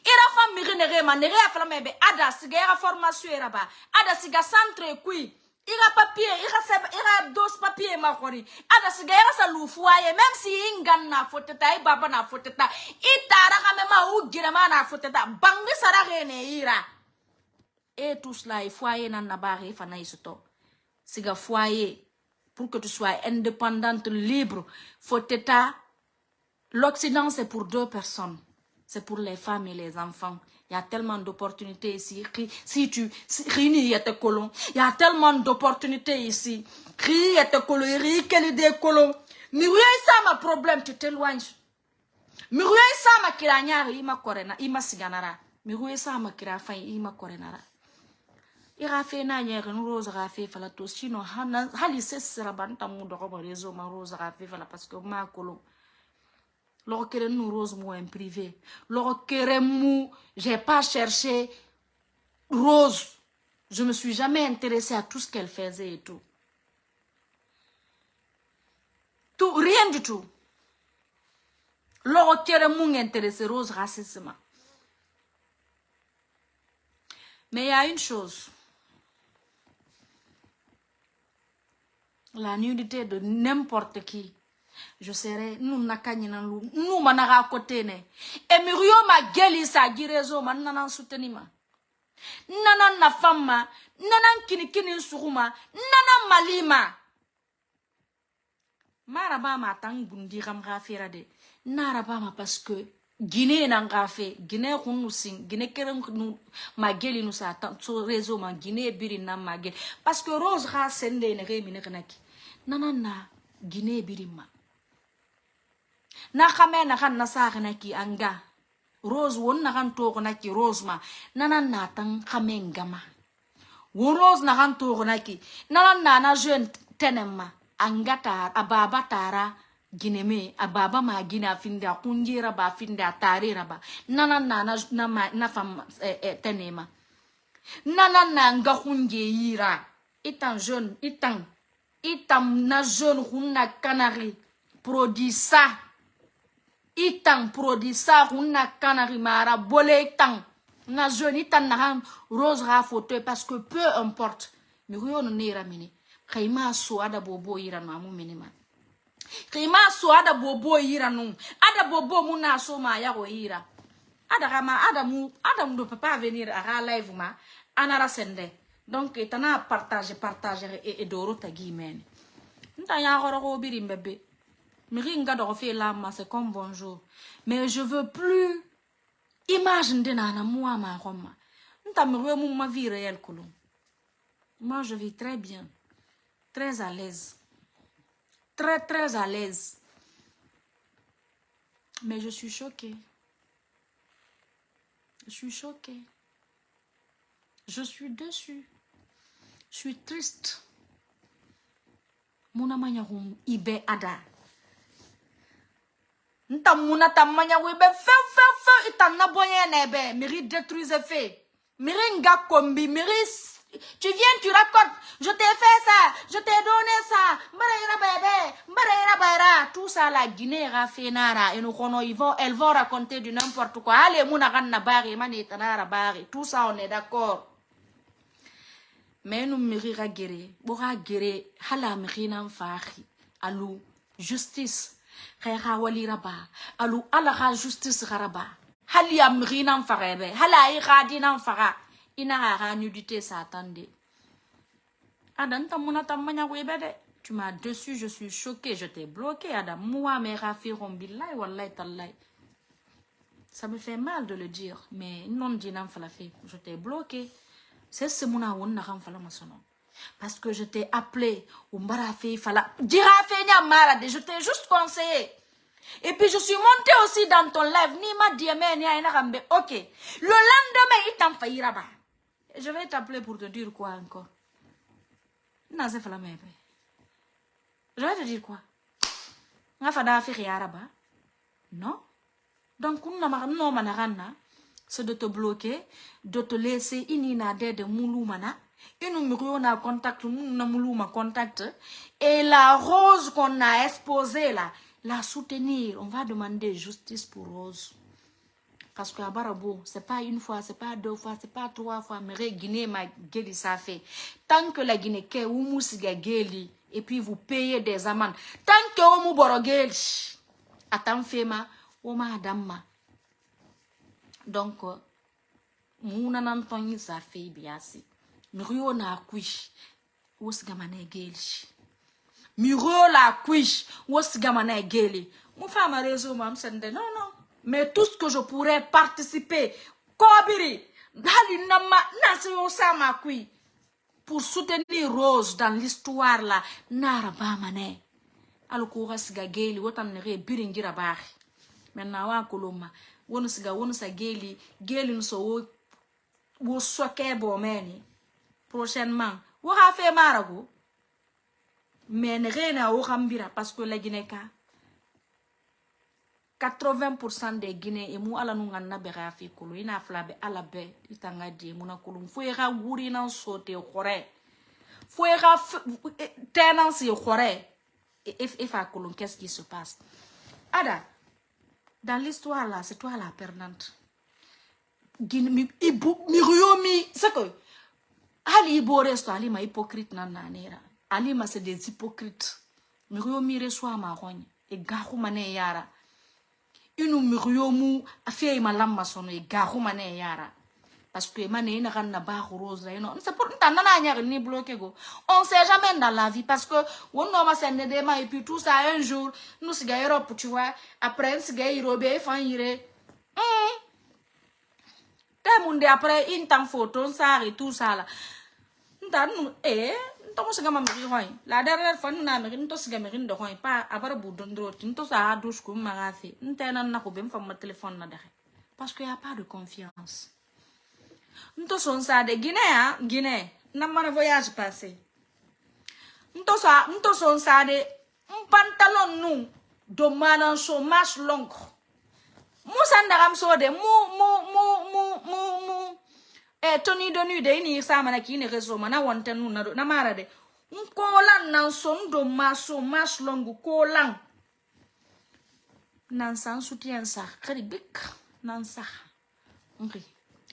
Ira fa miri nere ma nere ya flama be ada siga ira formation ira ba. Ada siga centre kui. Ira papier, ira se ira dos papier ma kori. Ada siga ira sa lufuaye même si ingan na foteta i baba na foteta. Itara ka mema u gira ma na foteta. Bangi sara rene ira. Et tout cela, il faut aller dans la barre, il faut aller siga foyer pour que tu sois indépendante, libre, faut L'Occident, c'est pour deux personnes. C'est pour les femmes et les enfants. Il y a tellement d'opportunités ici. Si tu... il y a Il y a tellement d'opportunités ici. Des colons. Il y a des colons. Mais ça ma problème, tu t'éloignes. Mais ça ma kiranyari, ima korena, ima siganara. Mais ça ma kirafai, ima korenara. ira fe na nyere no rose ga fe fala to sino hali se sera banta mu rezo ma rose ga fe fala parce que ma kolo lo kere nous rose mu en privé j'ai pas cherché rose. Je me suis jamais intéressée à tout ce qu'elle faisait et tout. Tout rien du tout. Lo kere mu intéressé rose racisme. Mais il y a une chose. La nudité de n'importe qui. Je serai, nous nakanyina lu, nous manara côté ne. Et mirio ma geli sa girezo ma nanan soutenima. Nanan na femme nanan kini kini nanan malima. Maraba ma tang bundi ram rafira de. Naraba ma parce que Guinée nan gafe, Guinée kunu sing, Guinée keren nu mageli nu sa réseau ma Guinée biri mageli parce que Rose ra sende ne re mine kanaki. nana na birima na kame na kan na sa na ki anga. Rose won na kan to na ki rose ma. Nana na tan kame ngama won rose na kan to na ki. Nana na na jeune tenema anga tar ababa tara gine me. Ababa ma gina finda kunjira ba finda tarira ba. Nana na na na, na fam eh, eh, tenema nana na nga kunje yira. Itan jeune itan. Itam na jeune hunna kanari. Produit ça itam produit ça hunna kanari mara bolé itam na jeune itam na rose ra parce que peu importe. Mi huyo no nera mini kayma so ada bobo ira no amu mini ma. Kayma so ada bobo ira no ada bobo mu na so ma ya go ira. Ada kama ada mu ada do papa venir à live ma. Anara sende. Donc tana partage partage et, et doro tagi men nta ya goro go biri mbebe miri nga do fe la ma c'est comme bonjour. Mais je veux plus image ndena na moi ma roma. Nta mi mu ma vie réelle moi je vis très bien. Très à l'aise. Très très à l'aise. Mais je suis choquée. Je suis choquée. Je suis dessus je suis triste. Muna manyahum ibe ada. Nta muna ta manyahu ibe fe fe fe ita na boye nebe. Miri détruise fe. Miri nga kombi. Miri tu viens, tu racontes, je t'ai fait ça, je t'ai donné ça, tout ça la Guinée raffinara et nous ils vont, elles vont raconter du n'importe quoi. Allez, mouna ganna bari, mani tanara bari, tout ça on est d'accord. menu mixira gere ɓoxa gere hala mixinan faaxi alu justice xe xa walira ba alu ala justice xara ba hali a mixinan faxeɓe hala i xadinan faxa ina xa nudité satan de ada nta muna ta mañaxuiɓe de tu m'as dessus je suis choqué je t'ai bloqué ada. Moi me xa fixon billahi wallahi tallahi. Ça me fait mal de le dire mais non dinan fala fe je t'ai bloqué. C'est ce muna wonna kan fala masono Parce que je t'ai appelé. Je t'ai juste conseillé. Et puis je suis montée aussi dans ton live. Ni rambe. Ok. Le lendemain, il t'en faillira pas. Je vais t'appeler pour te dire quoi encore. Même. Je vais te dire quoi? Non? Donc, manarana, c'est de te bloquer, de te laisser inina de mouloumana. Et nous na contact, nous moulouma contact. Et la rose qu'on a exposée là, la soutenir. On va demander justice pour Rose. Parce que Barabo, c'est pas une fois, c'est pas deux fois, c'est pas trois fois, mais Guinée ma ça fait. Tant que la Guinée umu siga guéli, et puis vous payez des amendes. Tant que umu boro guéli, attends fema, oma adamma. Donc, muna nan tonyi ça fait bien si. Mrio na kuish, usiga mané guéli. Miro la kuish, usiga mané guéli. Mon femme a raison, mam, c'est non, non. Mais tout ce que je pourrais participer, Kobiri, Dali Nama, Nasio Sama Kui, pour soutenir Rose dans l'histoire là, Nara Bamane. Alukura siga geli, wotan nere biringira bari. Maintenant, wa koloma, wonu siga, geli, geli nso wo, wo soke. Prochainement, ha fait marago. Mais nere na wo rambira, parce que la Guinée 80% des Guinéens et moi ala ina fla be ala be itanga di muna kulu fo ga guri khore ga tenance fa kulu qu'est-ce qui se passe? Ada dans l'histoire là c'est toi la perdante. Guinée ibu ali ibo resto ali ma hypocrite na nanera. Ali ma c'est des hypocrites. Mi riomi reçoit ma rogne et gahu mané yara. Inu miriyo mu afiya ma lamma sono e gahu mane yara. Parce que mane ina kan na ba rose ino c'est pour nta nana nya ni bloqué go. On sait jamais dans la vie parce que on no ma sende de ma et puis tout ça un jour nous siga Europe tu vois. Après siga Europe fan yire hum te munde après in temps photo et tout ça là nta nu eh ntomo siga ma miri hoy la dernière fois na miri nto siga miri ndo hoy pa abara bu dondro nto sa douche ko ma gafe nta na na ko bem fa ma téléphone na dare parce que y a pas de confiance? Nto son sa de Guinée hein Guinée na mana voyage passé nto sa nto son sa de un pantalon nu. Do so mas mu mu mu eh de de.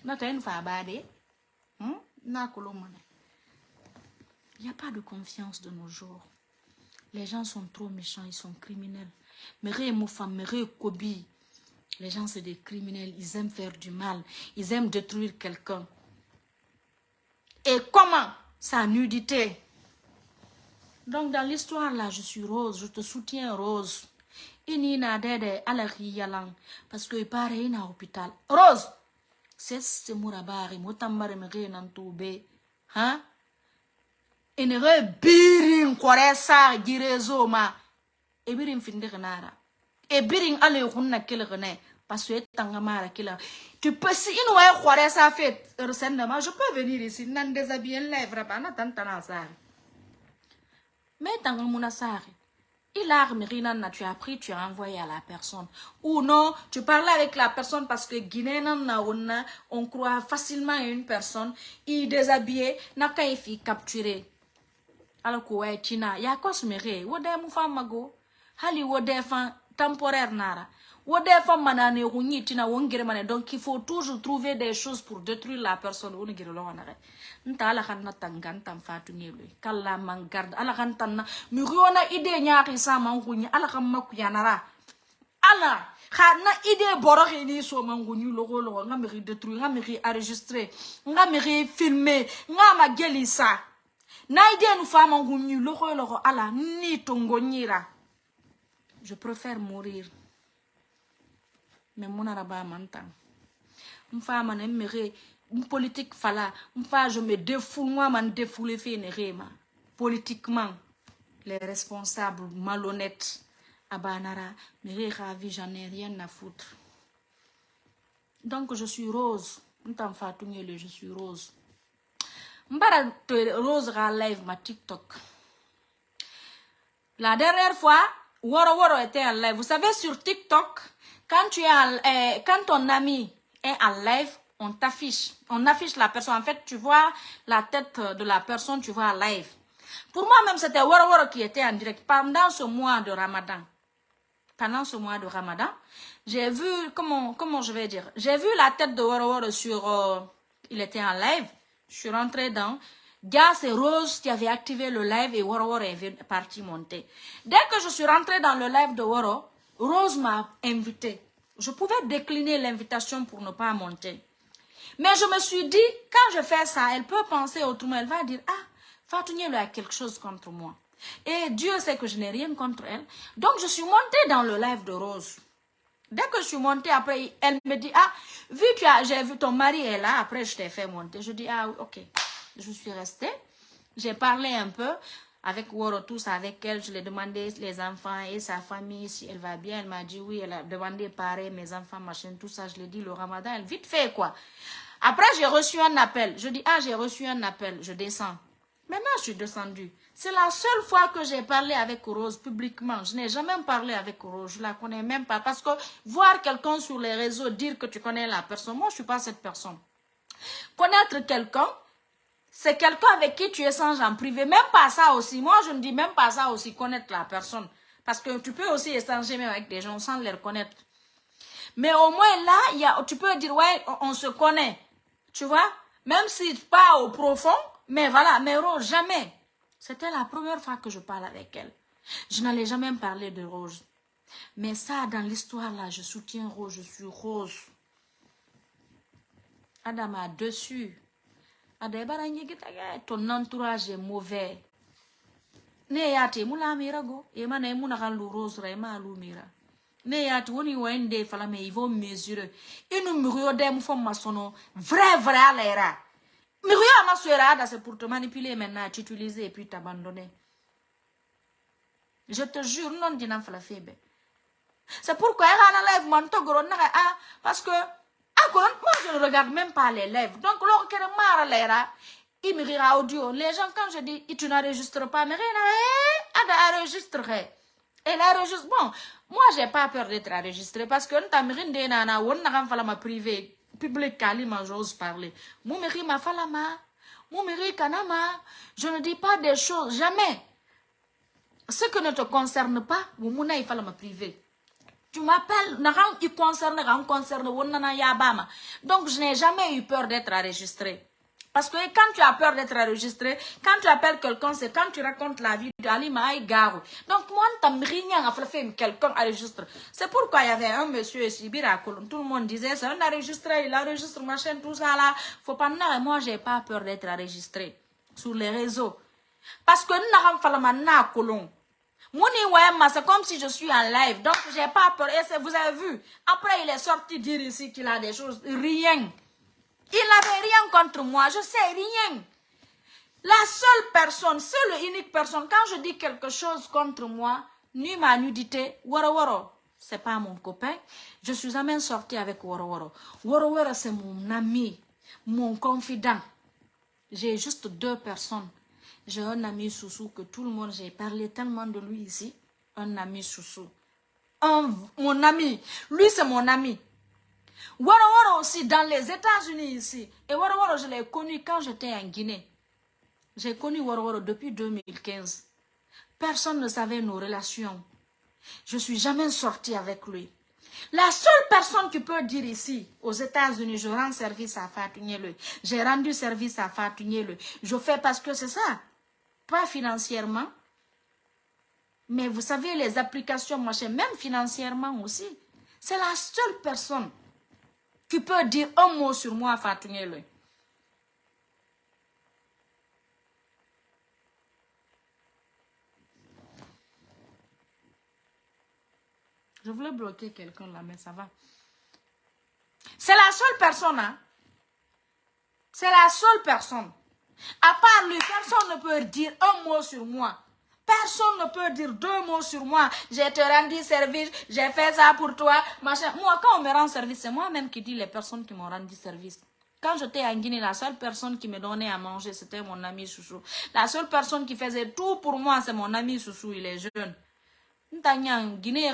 Maso ba de hmm il a pas de confiance de nos jours. Les gens sont trop méchants ils sont criminels les gens c'est des criminels ils aiment faire du mal ils aiment détruire quelqu'un et comment? Sa nudité. Donc, dans l'histoire, là, je suis Rose. Je te soutiens, Rose. Inina dede ala yalang. Parce que paraît à l'hôpital. Rose! C'est ce mourabari. Moutambare me nan toube. Hein? Inere birin kware sa girezo ma. E. E ale hunna kele rene. Parce que tanga mara kila. Tu peux si une ouais croire ça fait ressentement, je peux venir ici nan déshabiller lèvres pas na. Mais. Il a tu as tu as envoyé à la personne. Ou non, tu parles avec la personne parce que Guinée, on, croit facilement à une personne. Il déshabillé, n'a capturer. Alors que ouais, Tina, y a quoi mago? Hali fan temporaire nara. Wode femme manane runyi tina wongere mane. Donc il faut toujours trouver des choses pour détruire la personne. Ou ngere lo. Nta ala kan na tangan tam fatu. Kala man garde ala kan tanna. Mi riona ide nyaaki sa man runyi ala kan maku yanara. Ala ha na ide boro ni so man runyi logo logo nga mi détruire nga mi enregistrer nga mi filmer nga ma geli sa. Na ide nu fama runyi logo logo ala ni tongonyira. Je préfère mourir. Mais mon araba m'entend. Une femme ne me politique fala. Enfin je me défoule moi man défoule fait une politiquement les responsables malhonnêtes abanara mais ravi j'en ai rien à foutre. Donc je suis rose. Je suis rose. Mbara rose ra live ma tiktok. La dernière fois Woro Woro était en live vous savez sur tiktok quand tu es en, eh, quand ton ami est en live on t'affiche. On affiche la personne. En fait, tu vois la tête de la personne, tu vois live. Pour moi, même, c'était Wara qui était en direct pendant ce mois de Ramadan. Pendant ce mois de Ramadan, j'ai vu, comment, comment je vais dire, j'ai vu la tête de Wara sur, euh, il était en live. Je suis rentrée dans, Gars, c'est Rose qui avait activé le live et Wara est parti monter. Dès que je suis rentrée dans le live de Wara, Rose m'a invité. Je pouvais décliner l'invitation pour ne pas monter. Mais je me suis dit, quand je fais ça, elle peut penser autrement. Elle va dire, ah, Fatou a quelque chose contre moi. Et Dieu sait que je n'ai rien contre elle. Donc, je suis montée dans le live de Rose. Dès que je suis montée, après, elle me dit, ah, vu que j'ai vu ton mari est là, après je t'ai fait monter. Je dis, ah, ok. Je suis restée. J'ai parlé un peu avec Woro, tous avec elle. Je lui ai demandé les enfants et sa famille, si elle va bien. Elle m'a dit oui, elle a demandé pareil, mes enfants, machin, tout ça. Je lui ai dit, le ramadan, elle vite fait quoi. Après, j'ai reçu un appel. Je dis, ah, j'ai reçu un appel. Je descends. Maintenant, je suis descendue. C'est la seule fois que j'ai parlé avec Rose publiquement. Je n'ai jamais parlé avec Rose. Je la connais même pas. Parce que voir quelqu'un sur les réseaux dire que tu connais la personne, moi, je suis pas cette personne. Connaître quelqu'un, c'est quelqu'un avec qui tu échanges en privé. Même pas ça aussi. Moi, je ne dis même pas ça aussi, connaître la personne. Parce que tu peux aussi échanger même avec des gens sans les reconnaître. Mais au moins là, y a, tu peux dire, ouais, on se connaît. Tu vois? Même si pas au profond, mais voilà, mais Rose, jamais. C'était la première fois que je parle avec elle. Je n'allais jamais parler de Rose. Mais ça, dans l'histoire là, je soutiens Rose, je suis Rose. Adam a dessus. Ton entourage est mauvais. Ne yate mula mirago, e mana e muna kan rose ra e ma lu mira. Ne y'a ti woni wende fala me il faut mesurer inu muriyo dem fo masono vrai vrai ala era. Muriyo ama suera da c'est pour te manipuler maintenant t'utiliser et puis t'abandonner. Je te jure non dina fala c'est pourquoi elle a live man to goro na ah parce que moi je ne regarde même pas les lèvres. Donc il me rira audio les gens quand je dis tu n'enregistres pas mais rien eh enregistrer elle enregistre. Bon moi, j'ai pas peur d'être enregistré parce que ntamirinde nana won na fala ma privé public kalima j'ose parler. Mon mari ma falama, mon mari kanama, je ne dis pas des choses. Jamais. Ce que ne te concerne pas, mon il fala ma privé. Tu m'appelles, il concerne, il concerne, donc je n'ai jamais eu peur d'être enregistré. Parce que quand tu as peur d'être enregistré, quand tu appelles quelqu'un, c'est quand tu racontes la vie d'Ali Maï Garou. Donc moi, rien à faire quelqu'un enregistre. C'est pourquoi il y avait un monsieur ici, tout le monde disait, c'est un enregistré, il enregistre machin, tout ça là. Faut pas dire, moi j'ai pas peur d'être enregistré sur les réseaux. Parce que nous pas colon. c'est comme si je suis en live, donc j'ai pas peur. Et vous avez vu, après il est sorti dire ici qu'il a des choses, rien. Il n'avait rien contre moi, je sais rien. La seule personne, seule unique personne, quand je dis quelque chose contre moi, ni ma nudité, Woro Woro, c'est pas mon copain. Je suis jamais sortie avec Woro Woro. Woro Woro, c'est mon ami, mon confident. J'ai juste deux personnes. J'ai un ami Soussou que tout le monde, j'ai parlé tellement de lui ici. Un ami Soussou. Un, mon ami. Lui, c'est mon ami. Waro aussi, dans les États-Unis ici. Et Waro je l'ai connu quand j'étais en Guinée. J'ai connu Waro depuis 2015. Personne ne savait nos relations. Je suis jamais sortie avec lui. La seule personne qui peut dire ici, aux États-Unis, je rends service à Fatou J'ai rendu service à Fatou Je fais parce que c'est ça. Pas financièrement. Mais vous savez, les applications machin, même financièrement aussi. C'est la seule personne qui peut dire un mot sur moi, Fatou Je voulais bloquer quelqu'un là, mais ça va. C'est la seule personne, hein. C'est la seule personne. À part lui, personne ne peut dire un mot sur moi. Personne ne peut dire deux mots sur moi. J'ai te rendu service, j'ai fait ça pour toi. Moi, quand on me rend service, c'est moi-même qui dis les personnes qui m'ont rendu service. Quand j'étais en Guinée, la seule personne qui me donnait à manger, c'était mon ami Chouchou. La seule personne qui faisait tout pour moi, c'est mon ami Chouchou, il est jeune. Guinée,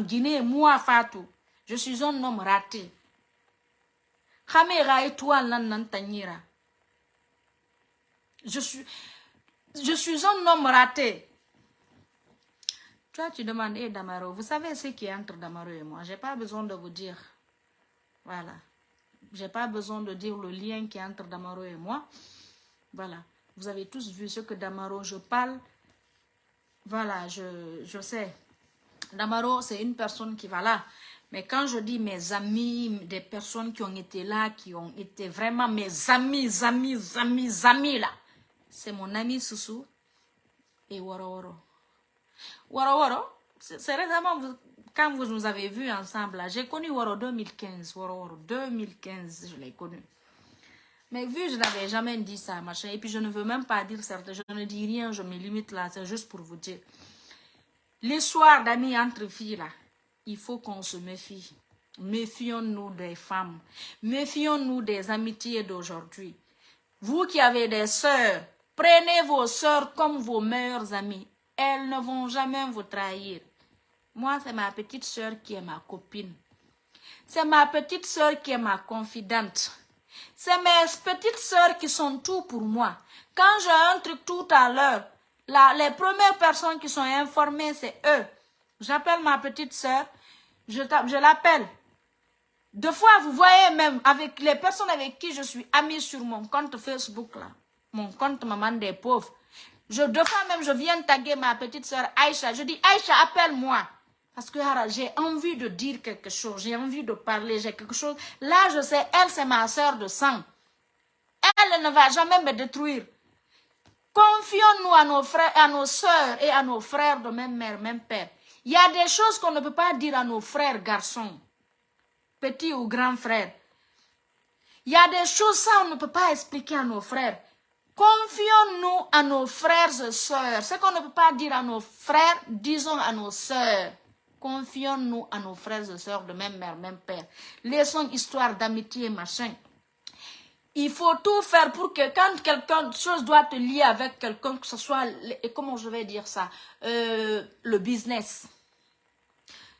Guinée, moi, Fatou. Je suis un homme raté. Je suis, je suis un homme raté. Toi, tu demandes, hey, Damaro, vous savez ce qui est entre Damaro et moi? Je n'ai pas besoin de vous dire. Voilà. Je n'ai pas besoin de dire le lien qui est entre Damaro et moi. Voilà. Vous avez tous vu ce que Damaro, je parle. Voilà, je, je sais. Damaro, c'est une personne qui va là. Mais quand je dis mes amis, des personnes qui ont été là, qui ont été vraiment mes amis, amis, amis, amis là, c'est mon ami Soussou et. Woro Woro, c'est récemment quand vous nous avez vus ensemble, j'ai connu Woro 2015, Woro Woro 2015, je l'ai connu. Mais vu je n'avais jamais dit ça, machin, et puis je ne veux même pas dire certaines, je ne dis rien, je me limite là, c'est juste pour vous dire. L'histoire d'amis entre filles là, il faut qu'on se méfie. Méfions-nous des femmes. Méfions-nous des amitiés d'aujourd'hui. Vous qui avez des sœurs, prenez vos sœurs comme vos meilleures amies. Elles ne vont jamais vous trahir. Moi, c'est ma petite sœur qui est ma copine. C'est ma petite sœur qui est ma confidente. C'est mes petites sœurs qui sont tout pour moi. Quand j'ai un truc tout à l'heure, les premières personnes qui sont informées, c'est eux. J'appelle ma petite sœur, je, je l'appelle. Deux fois, vous voyez même avec les personnes avec qui je suis amie sur mon compte Facebook, là, mon compte Maman des pauvres. Deux fois même, je viens taguer ma petite soeur Aïcha. Je dis, Aïcha, appelle-moi. Parce que j'ai envie de dire quelque chose, j'ai envie de parler, j'ai quelque chose. Là, je sais, elle, c'est ma soeur de sang. Elle ne va jamais me détruire. Confions-nous à nos frères, à nos soeurs et à nos frères de même mère, même père. Il y a des choses qu'on ne peut pas dire à nos frères garçons, petits ou grands frères. Il y a des choses, ça, on ne peut pas expliquer à nos frères. Confions-nous à nos frères et sœurs. Ce qu'on ne peut pas dire à nos frères, disons à nos sœurs. Confions-nous à nos frères et sœurs de même mère, même père. Laissons histoire d'amitié, machin. Il faut tout faire pour que quand quelque chose doit te lier avec quelqu'un, que ce soit, comment je vais dire ça, euh, le business.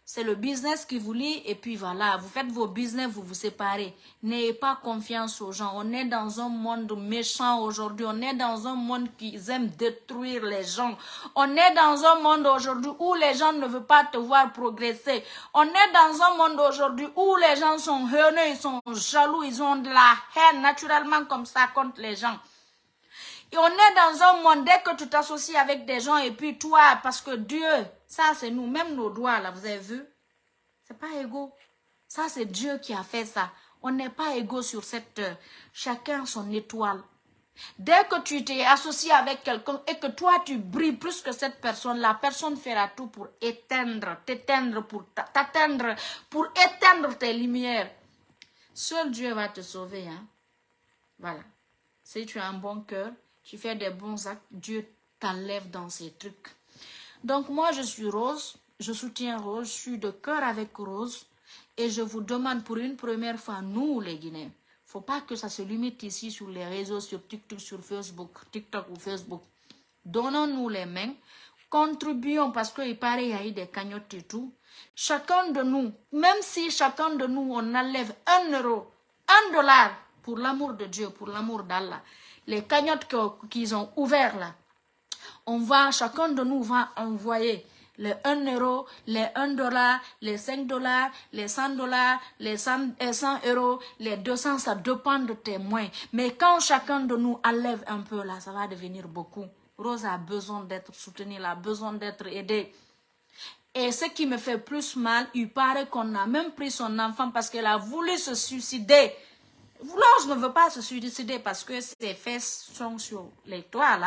C'est le business qui vous lie et puis voilà, vous faites vos business, vous vous séparez. N'ayez pas confiance aux gens. On est dans un monde méchant aujourd'hui. On est dans un monde qui aime détruire les gens. On est dans un monde aujourd'hui où les gens ne veulent pas te voir progresser. On est dans un monde aujourd'hui où les gens sont haineux, ils sont jaloux, ils ont de la haine naturellement comme ça contre les gens. Et on est dans un monde, dès que tu t'associes avec des gens, et puis toi, parce que Dieu, ça c'est nous, même nos doigts là, vous avez vu? C'est pas égaux. Ça c'est Dieu qui a fait ça. On n'est pas égaux sur cette terre. Chacun son étoile. Dès que tu t'es associé avec quelqu'un et que toi tu brilles plus que cette personne, la personne fera tout pour éteindre, t'éteindre, pour t'atteindre, pour éteindre tes lumières. Seul Dieu va te sauver. Hein? Voilà. Si tu as un bon cœur, tu fais des bons actes, Dieu t'enlève dans ces trucs. Donc moi, je suis Rose, je soutiens Rose, je suis de cœur avec Rose. Et je vous demande pour une première fois, nous les Guinéens, faut pas que ça se limite ici sur les réseaux, sur TikTok, sur Facebook, TikTok ou Facebook. Donnons-nous les mains, contribuons parce qu'il paraît qu'il y a eu des cagnottes et tout. Chacun de nous, même si chacun de nous, on enlève un euro, un dollar, pour l'amour de Dieu, pour l'amour d'Allah, les cagnottes qu'ils ont ouvertes là, on va, chacun de nous va envoyer les 1 euro, les 1 dollar, les 5 dollars, les 100 dollars, les 100, 100 euros, les 200, ça dépend de tes moyens. Mais quand chacun de nous enlève un peu là, ça va devenir beaucoup. Rose a besoin d'être soutenue, elle a besoin d'être aidée. Et ce qui me fait plus mal, il paraît qu'on a même pris son enfant parce qu'elle a voulu se suicider. Rose ne veut pas se suicider parce que ses fesses sont sur les toits.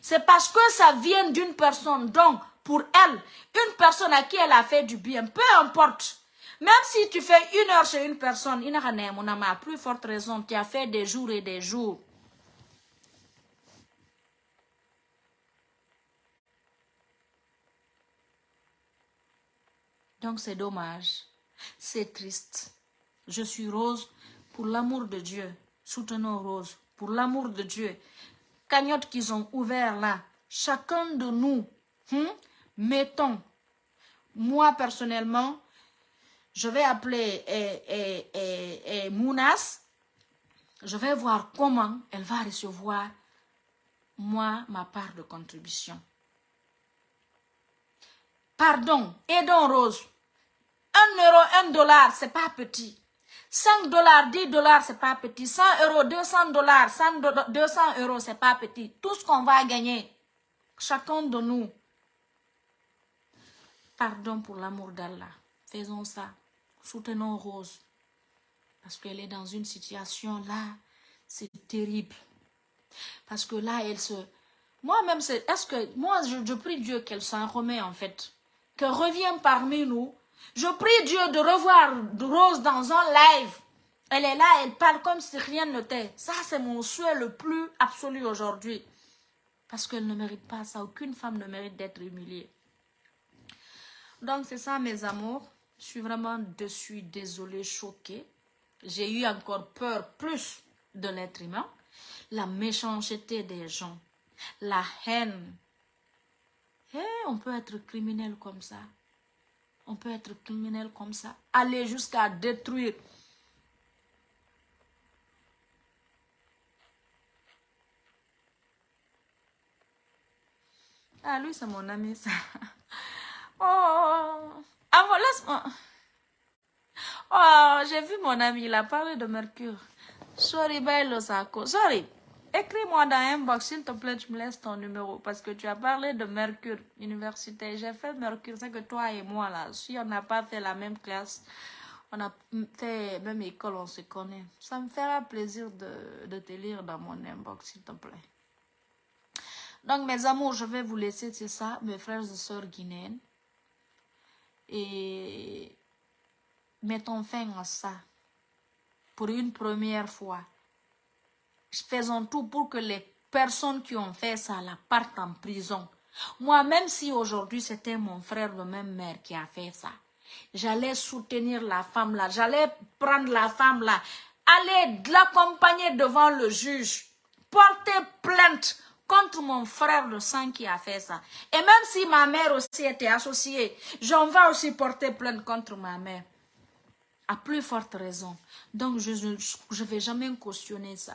C'est parce que ça vient d'une personne. Donc, pour elle, une personne à qui elle a fait du bien, peu importe. Même si tu fais une heure chez une personne, n'a mon à plus forte raison, tu as fait des jours et des jours. Donc c'est dommage, c'est triste. Je suis Rose, pour l'amour de Dieu, soutenons Rose, pour l'amour de Dieu. Cagnotte qu'ils ont ouvert là, chacun de nous, hmm, mettons, moi personnellement, je vais appeler et, Mounas, je vais voir comment elle va recevoir, moi, ma part de contribution. Pardon, aidons Rose. Un euro, un dollar, c'est pas petit. 5 dollars, 10 dollars, c'est pas petit. 100 euros, 200 dollars, 200 euros, c'est pas petit. Tout ce qu'on va gagner, chacun de nous. Pardon pour l'amour d'Allah. Faisons ça. Soutenons Rose. Parce qu'elle est dans une situation là, c'est terrible. Parce que là, elle se... Moi-même, c'est... Est-ce que... Moi, je, je prie Dieu qu'elle s'en remet, en fait. Qu'elle revienne parmi nous. Je prie Dieu de revoir Rose dans un live. Elle est là, elle parle comme si rien n'était. Ça, c'est mon souhait le plus absolu aujourd'hui. Parce qu'elle ne mérite pas ça. Aucune femme ne mérite d'être humiliée. Donc, c'est ça, mes amours. Je suis vraiment dessus, désolée, choquée. J'ai eu encore peur plus de l'être humain. La méchanceté des gens. La haine. Eh, on peut être criminel comme ça. On peut être criminel comme ça. Aller jusqu'à détruire. Ah, lui, c'est mon ami, ça. Oh, ah, laisse-moi. Oh, j'ai vu mon ami, il a parlé de Mercure. Sorry, bello, Sako. Sorry. Écris-moi dans un box, s'il te plaît, tu me laisses ton numéro. Parce que tu as parlé de Mercure, université. J'ai fait Mercure, c'est que toi et moi, là, si on n'a pas fait la même classe, on a fait même école, on se connaît. Ça me fera plaisir de, de te lire dans mon inbox, s'il te plaît. Donc, mes amours, je vais vous laisser, c'est ça, mes frères et sœurs guinéennes. Et mettons fin à ça pour une première fois. Faisons tout pour que les personnes qui ont fait ça la partent en prison. Moi, même si aujourd'hui c'était mon frère de même mère qui a fait ça, j'allais soutenir la femme là, j'allais prendre la femme là, aller l'accompagner devant le juge, porter plainte contre mon frère de sang qui a fait ça. Et même si ma mère aussi était associée, j'en vais aussi porter plainte contre ma mère. À plus forte raison. Donc, je ne vais jamais cautionner ça.